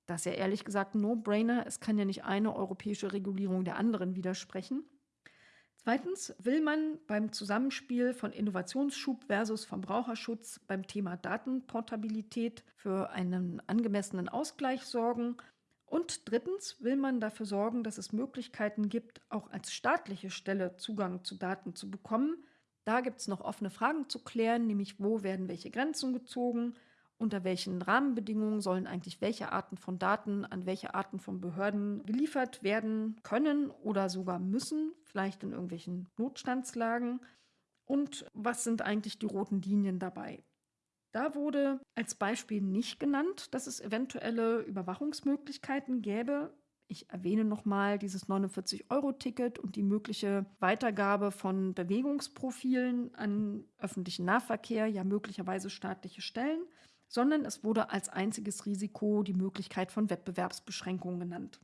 Das ist ja ehrlich gesagt ein No-Brainer. Es kann ja nicht eine europäische Regulierung der anderen widersprechen. Zweitens will man beim Zusammenspiel von Innovationsschub versus Verbraucherschutz beim Thema Datenportabilität für einen angemessenen Ausgleich sorgen. Und drittens will man dafür sorgen, dass es Möglichkeiten gibt, auch als staatliche Stelle Zugang zu Daten zu bekommen. Da gibt es noch offene Fragen zu klären, nämlich wo werden welche Grenzen gezogen unter welchen Rahmenbedingungen sollen eigentlich welche Arten von Daten an welche Arten von Behörden geliefert werden können oder sogar müssen, vielleicht in irgendwelchen Notstandslagen. Und was sind eigentlich die roten Linien dabei? Da wurde als Beispiel nicht genannt, dass es eventuelle Überwachungsmöglichkeiten gäbe. Ich erwähne nochmal dieses 49-Euro-Ticket und die mögliche Weitergabe von Bewegungsprofilen an öffentlichen Nahverkehr, ja möglicherweise staatliche Stellen sondern es wurde als einziges Risiko die Möglichkeit von Wettbewerbsbeschränkungen genannt.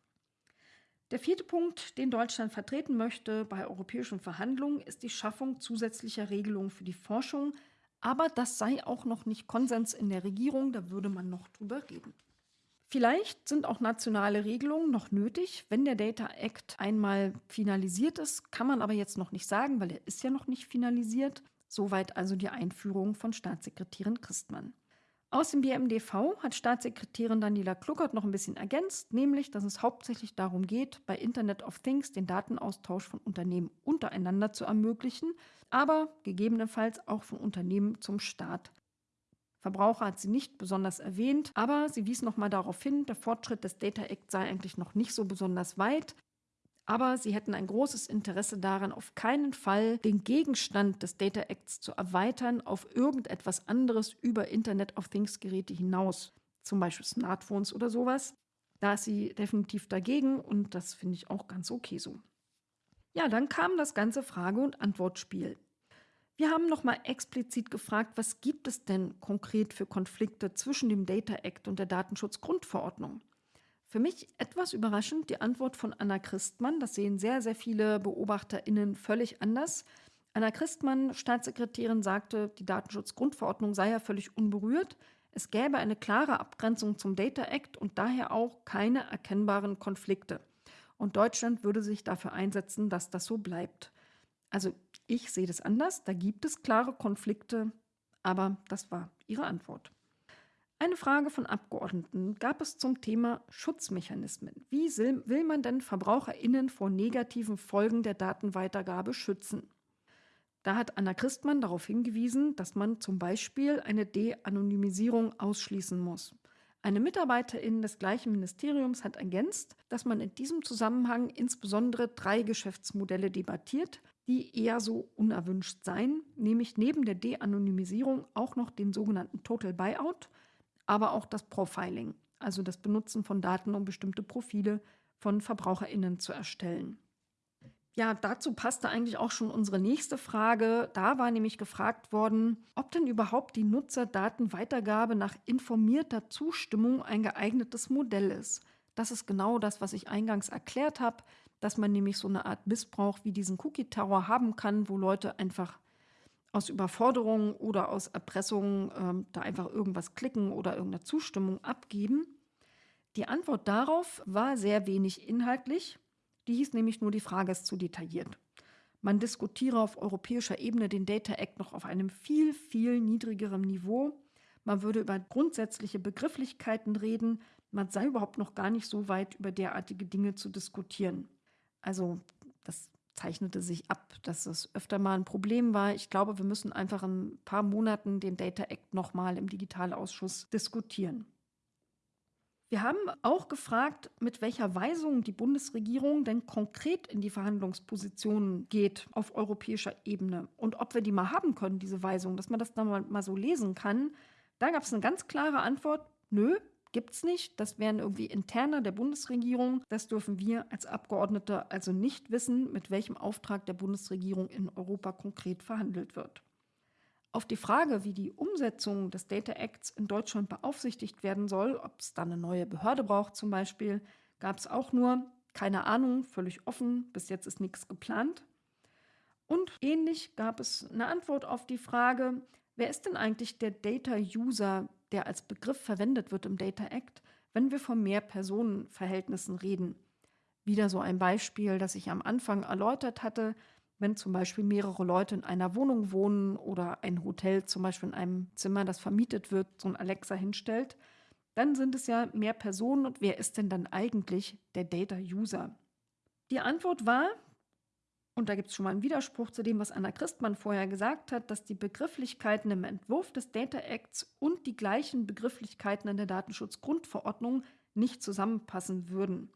Der vierte Punkt, den Deutschland vertreten möchte bei europäischen Verhandlungen, ist die Schaffung zusätzlicher Regelungen für die Forschung. Aber das sei auch noch nicht Konsens in der Regierung, da würde man noch drüber reden. Vielleicht sind auch nationale Regelungen noch nötig, wenn der Data Act einmal finalisiert ist, kann man aber jetzt noch nicht sagen, weil er ist ja noch nicht finalisiert. Soweit also die Einführung von Staatssekretärin Christmann. Aus dem BMDV hat Staatssekretärin Daniela Kluckert noch ein bisschen ergänzt, nämlich, dass es hauptsächlich darum geht, bei Internet of Things den Datenaustausch von Unternehmen untereinander zu ermöglichen, aber gegebenenfalls auch von Unternehmen zum Staat. Verbraucher hat sie nicht besonders erwähnt, aber sie wies nochmal darauf hin, der Fortschritt des Data Act sei eigentlich noch nicht so besonders weit. Aber sie hätten ein großes Interesse daran, auf keinen Fall den Gegenstand des Data Acts zu erweitern auf irgendetwas anderes über Internet of Things Geräte hinaus, zum Beispiel Smartphones oder sowas. Da ist sie definitiv dagegen und das finde ich auch ganz okay so. Ja, dann kam das ganze Frage- und Antwortspiel. Wir haben nochmal explizit gefragt, was gibt es denn konkret für Konflikte zwischen dem Data Act und der Datenschutzgrundverordnung? Für mich etwas überraschend die Antwort von Anna Christmann. Das sehen sehr, sehr viele BeobachterInnen völlig anders. Anna Christmann, Staatssekretärin, sagte, die Datenschutzgrundverordnung sei ja völlig unberührt. Es gäbe eine klare Abgrenzung zum Data Act und daher auch keine erkennbaren Konflikte. Und Deutschland würde sich dafür einsetzen, dass das so bleibt. Also ich sehe das anders, da gibt es klare Konflikte, aber das war ihre Antwort. Eine Frage von Abgeordneten gab es zum Thema Schutzmechanismen. Wie will man denn VerbraucherInnen vor negativen Folgen der Datenweitergabe schützen? Da hat Anna Christmann darauf hingewiesen, dass man zum Beispiel eine De-Anonymisierung ausschließen muss. Eine Mitarbeiterin des gleichen Ministeriums hat ergänzt, dass man in diesem Zusammenhang insbesondere drei Geschäftsmodelle debattiert, die eher so unerwünscht seien, nämlich neben der De-Anonymisierung auch noch den sogenannten Total Buyout – aber auch das Profiling, also das Benutzen von Daten, um bestimmte Profile von VerbraucherInnen zu erstellen. Ja, dazu passte eigentlich auch schon unsere nächste Frage. Da war nämlich gefragt worden, ob denn überhaupt die Nutzerdatenweitergabe nach informierter Zustimmung ein geeignetes Modell ist. Das ist genau das, was ich eingangs erklärt habe, dass man nämlich so eine Art Missbrauch wie diesen Cookie-Terror haben kann, wo Leute einfach aus Überforderung oder aus Erpressung ähm, da einfach irgendwas klicken oder irgendeine Zustimmung abgeben. Die Antwort darauf war sehr wenig inhaltlich. Die hieß nämlich nur, die Frage ist zu detailliert. Man diskutiere auf europäischer Ebene den Data Act noch auf einem viel, viel niedrigeren Niveau. Man würde über grundsätzliche Begrifflichkeiten reden. Man sei überhaupt noch gar nicht so weit, über derartige Dinge zu diskutieren. Also das zeichnete sich ab, dass es öfter mal ein Problem war. Ich glaube, wir müssen einfach in ein paar Monaten den Data Act nochmal im Digitalausschuss diskutieren. Wir haben auch gefragt, mit welcher Weisung die Bundesregierung denn konkret in die Verhandlungspositionen geht auf europäischer Ebene und ob wir die mal haben können, diese Weisung, dass man das dann mal, mal so lesen kann. Da gab es eine ganz klare Antwort, nö, gibt es nicht. Das wären irgendwie interner der Bundesregierung. Das dürfen wir als Abgeordnete also nicht wissen, mit welchem Auftrag der Bundesregierung in Europa konkret verhandelt wird. Auf die Frage, wie die Umsetzung des Data Acts in Deutschland beaufsichtigt werden soll, ob es da eine neue Behörde braucht zum Beispiel, gab es auch nur keine Ahnung, völlig offen, bis jetzt ist nichts geplant. Und ähnlich gab es eine Antwort auf die Frage, wer ist denn eigentlich der Data User, der als Begriff verwendet wird im Data Act, wenn wir von Mehrpersonenverhältnissen reden? Wieder so ein Beispiel, das ich am Anfang erläutert hatte, wenn zum Beispiel mehrere Leute in einer Wohnung wohnen oder ein Hotel zum Beispiel in einem Zimmer, das vermietet wird, so ein Alexa hinstellt, dann sind es ja mehr Personen und wer ist denn dann eigentlich der Data-User? Die Antwort war, und da gibt es schon mal einen Widerspruch zu dem, was Anna Christmann vorher gesagt hat, dass die Begrifflichkeiten im Entwurf des Data Acts und die gleichen Begrifflichkeiten in der Datenschutzgrundverordnung nicht zusammenpassen würden.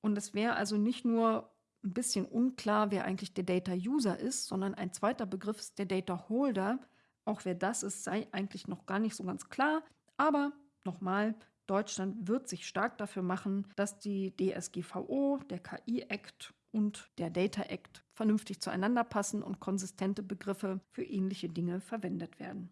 Und es wäre also nicht nur ein bisschen unklar, wer eigentlich der Data User ist, sondern ein zweiter Begriff ist der Data Holder. Auch wer das ist, sei eigentlich noch gar nicht so ganz klar. Aber nochmal, Deutschland wird sich stark dafür machen, dass die DSGVO, der KI-Act und der Data Act vernünftig zueinander passen und konsistente Begriffe für ähnliche Dinge verwendet werden.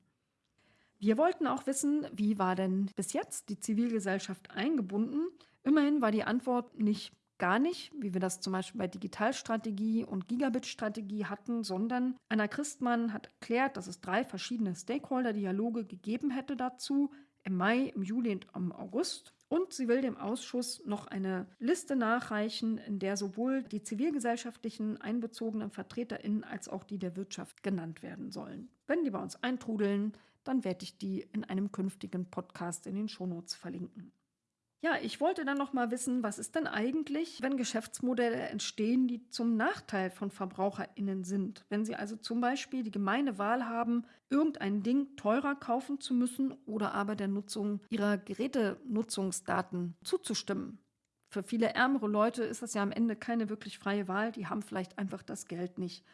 Wir wollten auch wissen, wie war denn bis jetzt die Zivilgesellschaft eingebunden? Immerhin war die Antwort nicht gar nicht, wie wir das zum Beispiel bei Digitalstrategie und Gigabit-Strategie hatten, sondern Anna Christmann hat erklärt, dass es drei verschiedene Stakeholder-Dialoge gegeben hätte dazu, im Mai, im Juli und im August. Und sie will dem Ausschuss noch eine Liste nachreichen, in der sowohl die zivilgesellschaftlichen einbezogenen VertreterInnen als auch die der Wirtschaft genannt werden sollen. Wenn die bei uns eintrudeln, dann werde ich die in einem künftigen Podcast in den Shownotes verlinken. Ja, ich wollte dann noch mal wissen, was ist denn eigentlich, wenn Geschäftsmodelle entstehen, die zum Nachteil von VerbraucherInnen sind? Wenn sie also zum Beispiel die gemeine Wahl haben, irgendein Ding teurer kaufen zu müssen oder aber der Nutzung ihrer Gerätenutzungsdaten zuzustimmen. Für viele ärmere Leute ist das ja am Ende keine wirklich freie Wahl, die haben vielleicht einfach das Geld nicht.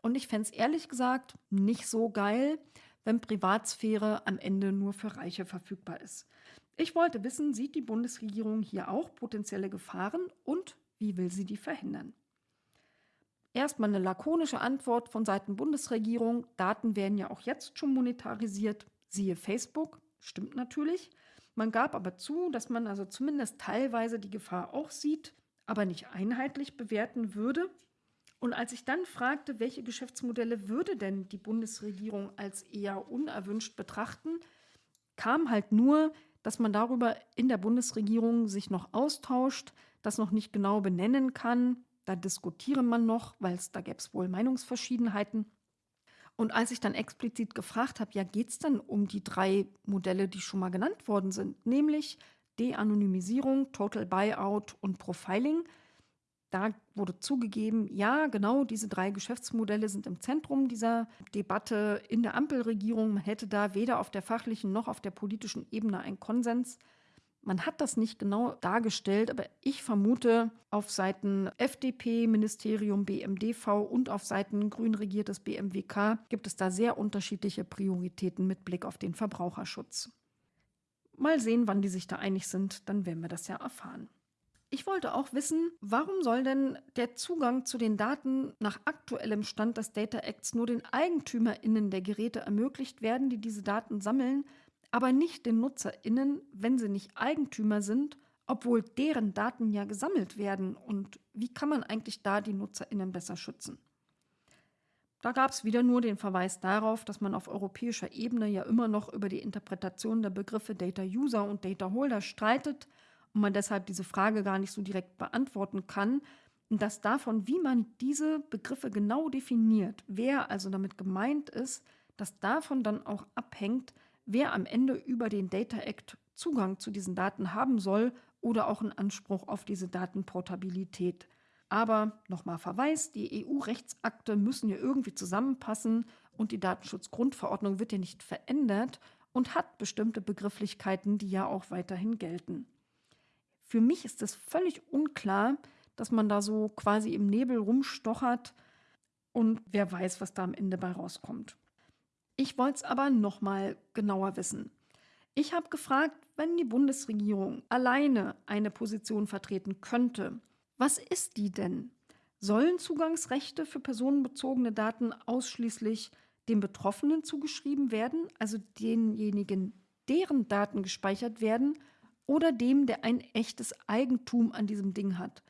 Und ich fände es ehrlich gesagt nicht so geil, wenn Privatsphäre am Ende nur für Reiche verfügbar ist. Ich wollte wissen, sieht die Bundesregierung hier auch potenzielle Gefahren und wie will sie die verhindern? Erstmal eine lakonische Antwort von Seiten Bundesregierung. Daten werden ja auch jetzt schon monetarisiert. Siehe Facebook. Stimmt natürlich. Man gab aber zu, dass man also zumindest teilweise die Gefahr auch sieht, aber nicht einheitlich bewerten würde. Und als ich dann fragte, welche Geschäftsmodelle würde denn die Bundesregierung als eher unerwünscht betrachten, kam halt nur, dass man darüber in der Bundesregierung sich noch austauscht, das noch nicht genau benennen kann. Da diskutiere man noch, weil es da gäbe es wohl Meinungsverschiedenheiten. Und als ich dann explizit gefragt habe, ja, geht es denn um die drei Modelle, die schon mal genannt worden sind, nämlich De-Anonymisierung, Total Buyout und Profiling, da wurde zugegeben, ja, genau diese drei Geschäftsmodelle sind im Zentrum dieser Debatte in der Ampelregierung. Man hätte da weder auf der fachlichen noch auf der politischen Ebene einen Konsens. Man hat das nicht genau dargestellt, aber ich vermute, auf Seiten FDP, Ministerium BMDV und auf Seiten grün regiertes BMWK gibt es da sehr unterschiedliche Prioritäten mit Blick auf den Verbraucherschutz. Mal sehen, wann die sich da einig sind, dann werden wir das ja erfahren. Ich wollte auch wissen, warum soll denn der Zugang zu den Daten nach aktuellem Stand des Data Acts nur den EigentümerInnen der Geräte ermöglicht werden, die diese Daten sammeln, aber nicht den NutzerInnen, wenn sie nicht Eigentümer sind, obwohl deren Daten ja gesammelt werden? Und wie kann man eigentlich da die NutzerInnen besser schützen? Da gab es wieder nur den Verweis darauf, dass man auf europäischer Ebene ja immer noch über die Interpretation der Begriffe Data User und Data Holder streitet und man deshalb diese Frage gar nicht so direkt beantworten kann. Und dass davon, wie man diese Begriffe genau definiert, wer also damit gemeint ist, dass davon dann auch abhängt, wer am Ende über den Data Act Zugang zu diesen Daten haben soll oder auch einen Anspruch auf diese Datenportabilität. Aber nochmal Verweis, die EU-Rechtsakte müssen ja irgendwie zusammenpassen und die Datenschutzgrundverordnung wird ja nicht verändert und hat bestimmte Begrifflichkeiten, die ja auch weiterhin gelten. Für mich ist es völlig unklar, dass man da so quasi im Nebel rumstochert und wer weiß, was da am Ende bei rauskommt. Ich wollte es aber nochmal genauer wissen. Ich habe gefragt, wenn die Bundesregierung alleine eine Position vertreten könnte, was ist die denn? Sollen Zugangsrechte für personenbezogene Daten ausschließlich den Betroffenen zugeschrieben werden, also denjenigen, deren Daten gespeichert werden, oder dem, der ein echtes Eigentum an diesem Ding hat?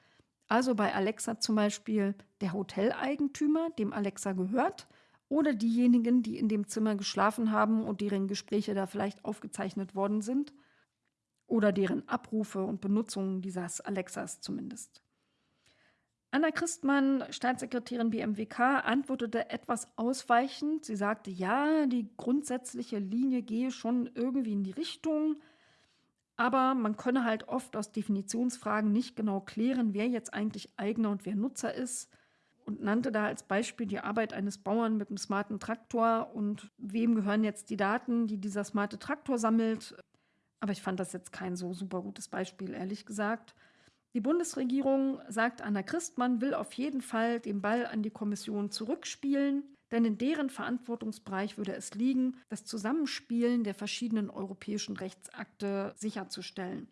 Also bei Alexa zum Beispiel der Hoteleigentümer, dem Alexa gehört, oder diejenigen, die in dem Zimmer geschlafen haben und deren Gespräche da vielleicht aufgezeichnet worden sind, oder deren Abrufe und Benutzung dieses Alexas zumindest. Anna Christmann, Staatssekretärin BMWK, antwortete etwas ausweichend. Sie sagte, ja, die grundsätzliche Linie gehe schon irgendwie in die Richtung, aber man könne halt oft aus Definitionsfragen nicht genau klären, wer jetzt eigentlich Eigner und wer Nutzer ist und nannte da als Beispiel die Arbeit eines Bauern mit einem smarten Traktor und wem gehören jetzt die Daten, die dieser smarte Traktor sammelt. Aber ich fand das jetzt kein so super gutes Beispiel, ehrlich gesagt. Die Bundesregierung, sagt Anna Christmann, will auf jeden Fall den Ball an die Kommission zurückspielen, denn in deren Verantwortungsbereich würde es liegen, das Zusammenspielen der verschiedenen europäischen Rechtsakte sicherzustellen.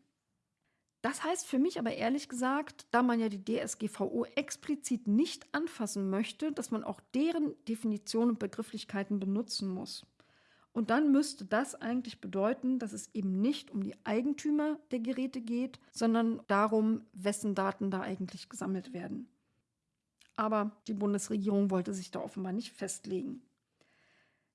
Das heißt für mich aber ehrlich gesagt, da man ja die DSGVO explizit nicht anfassen möchte, dass man auch deren Definitionen und Begrifflichkeiten benutzen muss. Und dann müsste das eigentlich bedeuten, dass es eben nicht um die Eigentümer der Geräte geht, sondern darum, wessen Daten da eigentlich gesammelt werden. Aber die Bundesregierung wollte sich da offenbar nicht festlegen.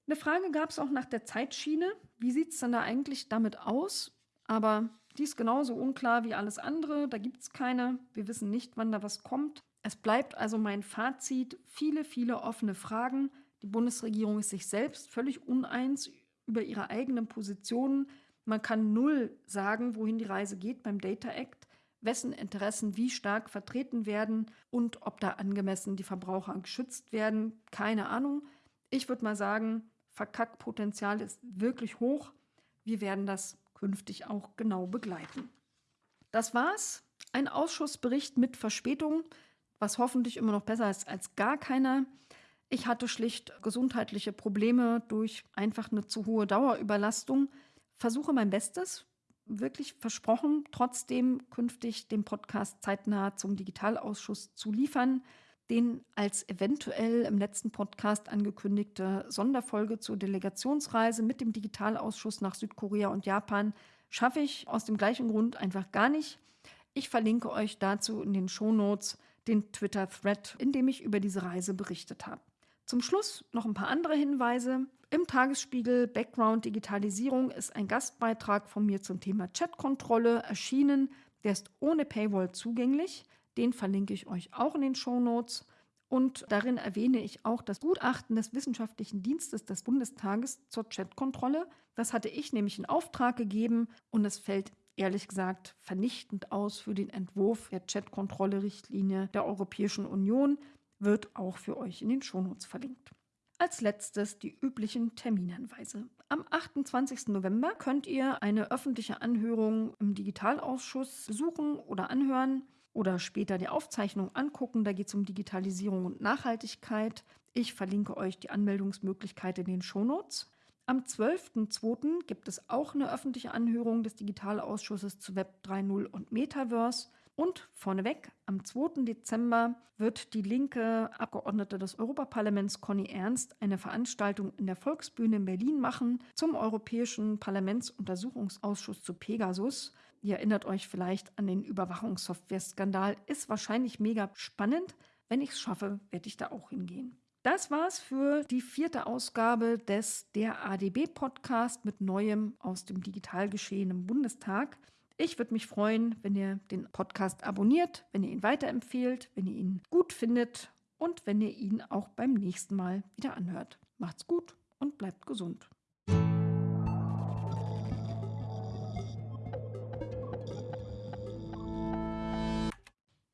Eine Frage gab es auch nach der Zeitschiene. Wie sieht es denn da eigentlich damit aus? Aber die ist genauso unklar wie alles andere. Da gibt es keine. Wir wissen nicht, wann da was kommt. Es bleibt also mein Fazit. Viele, viele offene Fragen. Die Bundesregierung ist sich selbst völlig uneins über ihre eigenen Positionen. Man kann null sagen, wohin die Reise geht beim Data Act, wessen Interessen wie stark vertreten werden und ob da angemessen die Verbraucher geschützt werden. Keine Ahnung. Ich würde mal sagen, Verkackpotenzial ist wirklich hoch. Wir werden das künftig auch genau begleiten. Das war's. Ein Ausschussbericht mit Verspätung, was hoffentlich immer noch besser ist als gar keiner. Ich hatte schlicht gesundheitliche Probleme durch einfach eine zu hohe Dauerüberlastung. Versuche mein Bestes, wirklich versprochen, trotzdem künftig den Podcast zeitnah zum Digitalausschuss zu liefern. Den als eventuell im letzten Podcast angekündigte Sonderfolge zur Delegationsreise mit dem Digitalausschuss nach Südkorea und Japan schaffe ich aus dem gleichen Grund einfach gar nicht. Ich verlinke euch dazu in den Shownotes den Twitter-Thread, in dem ich über diese Reise berichtet habe. Zum Schluss noch ein paar andere Hinweise. Im Tagesspiegel Background Digitalisierung ist ein Gastbeitrag von mir zum Thema Chatkontrolle erschienen. Der ist ohne Paywall zugänglich. Den verlinke ich euch auch in den Show Notes. Und darin erwähne ich auch das Gutachten des Wissenschaftlichen Dienstes des Bundestages zur Chatkontrolle. Das hatte ich nämlich in Auftrag gegeben und es fällt ehrlich gesagt vernichtend aus für den Entwurf der Chatkontrolle-Richtlinie der Europäischen Union wird auch für euch in den Shownotes verlinkt. Als letztes die üblichen Terminhinweise. Am 28. November könnt ihr eine öffentliche Anhörung im Digitalausschuss besuchen oder anhören oder später die Aufzeichnung angucken. Da geht es um Digitalisierung und Nachhaltigkeit. Ich verlinke euch die Anmeldungsmöglichkeit in den Shownotes. Am 12.02. gibt es auch eine öffentliche Anhörung des Digitalausschusses zu Web 3.0 und Metaverse. Und vorneweg, am 2. Dezember wird die linke Abgeordnete des Europaparlaments Conny Ernst eine Veranstaltung in der Volksbühne in Berlin machen zum Europäischen Parlamentsuntersuchungsausschuss zu Pegasus. Ihr erinnert euch vielleicht an den Überwachungssoftware-Skandal. Ist wahrscheinlich mega spannend. Wenn ich es schaffe, werde ich da auch hingehen. Das war's für die vierte Ausgabe des Der ADB Podcast mit Neuem aus dem Digitalgeschehen im Bundestag. Ich würde mich freuen, wenn ihr den Podcast abonniert, wenn ihr ihn weiterempfehlt, wenn ihr ihn gut findet und wenn ihr ihn auch beim nächsten Mal wieder anhört. Macht's gut und bleibt gesund.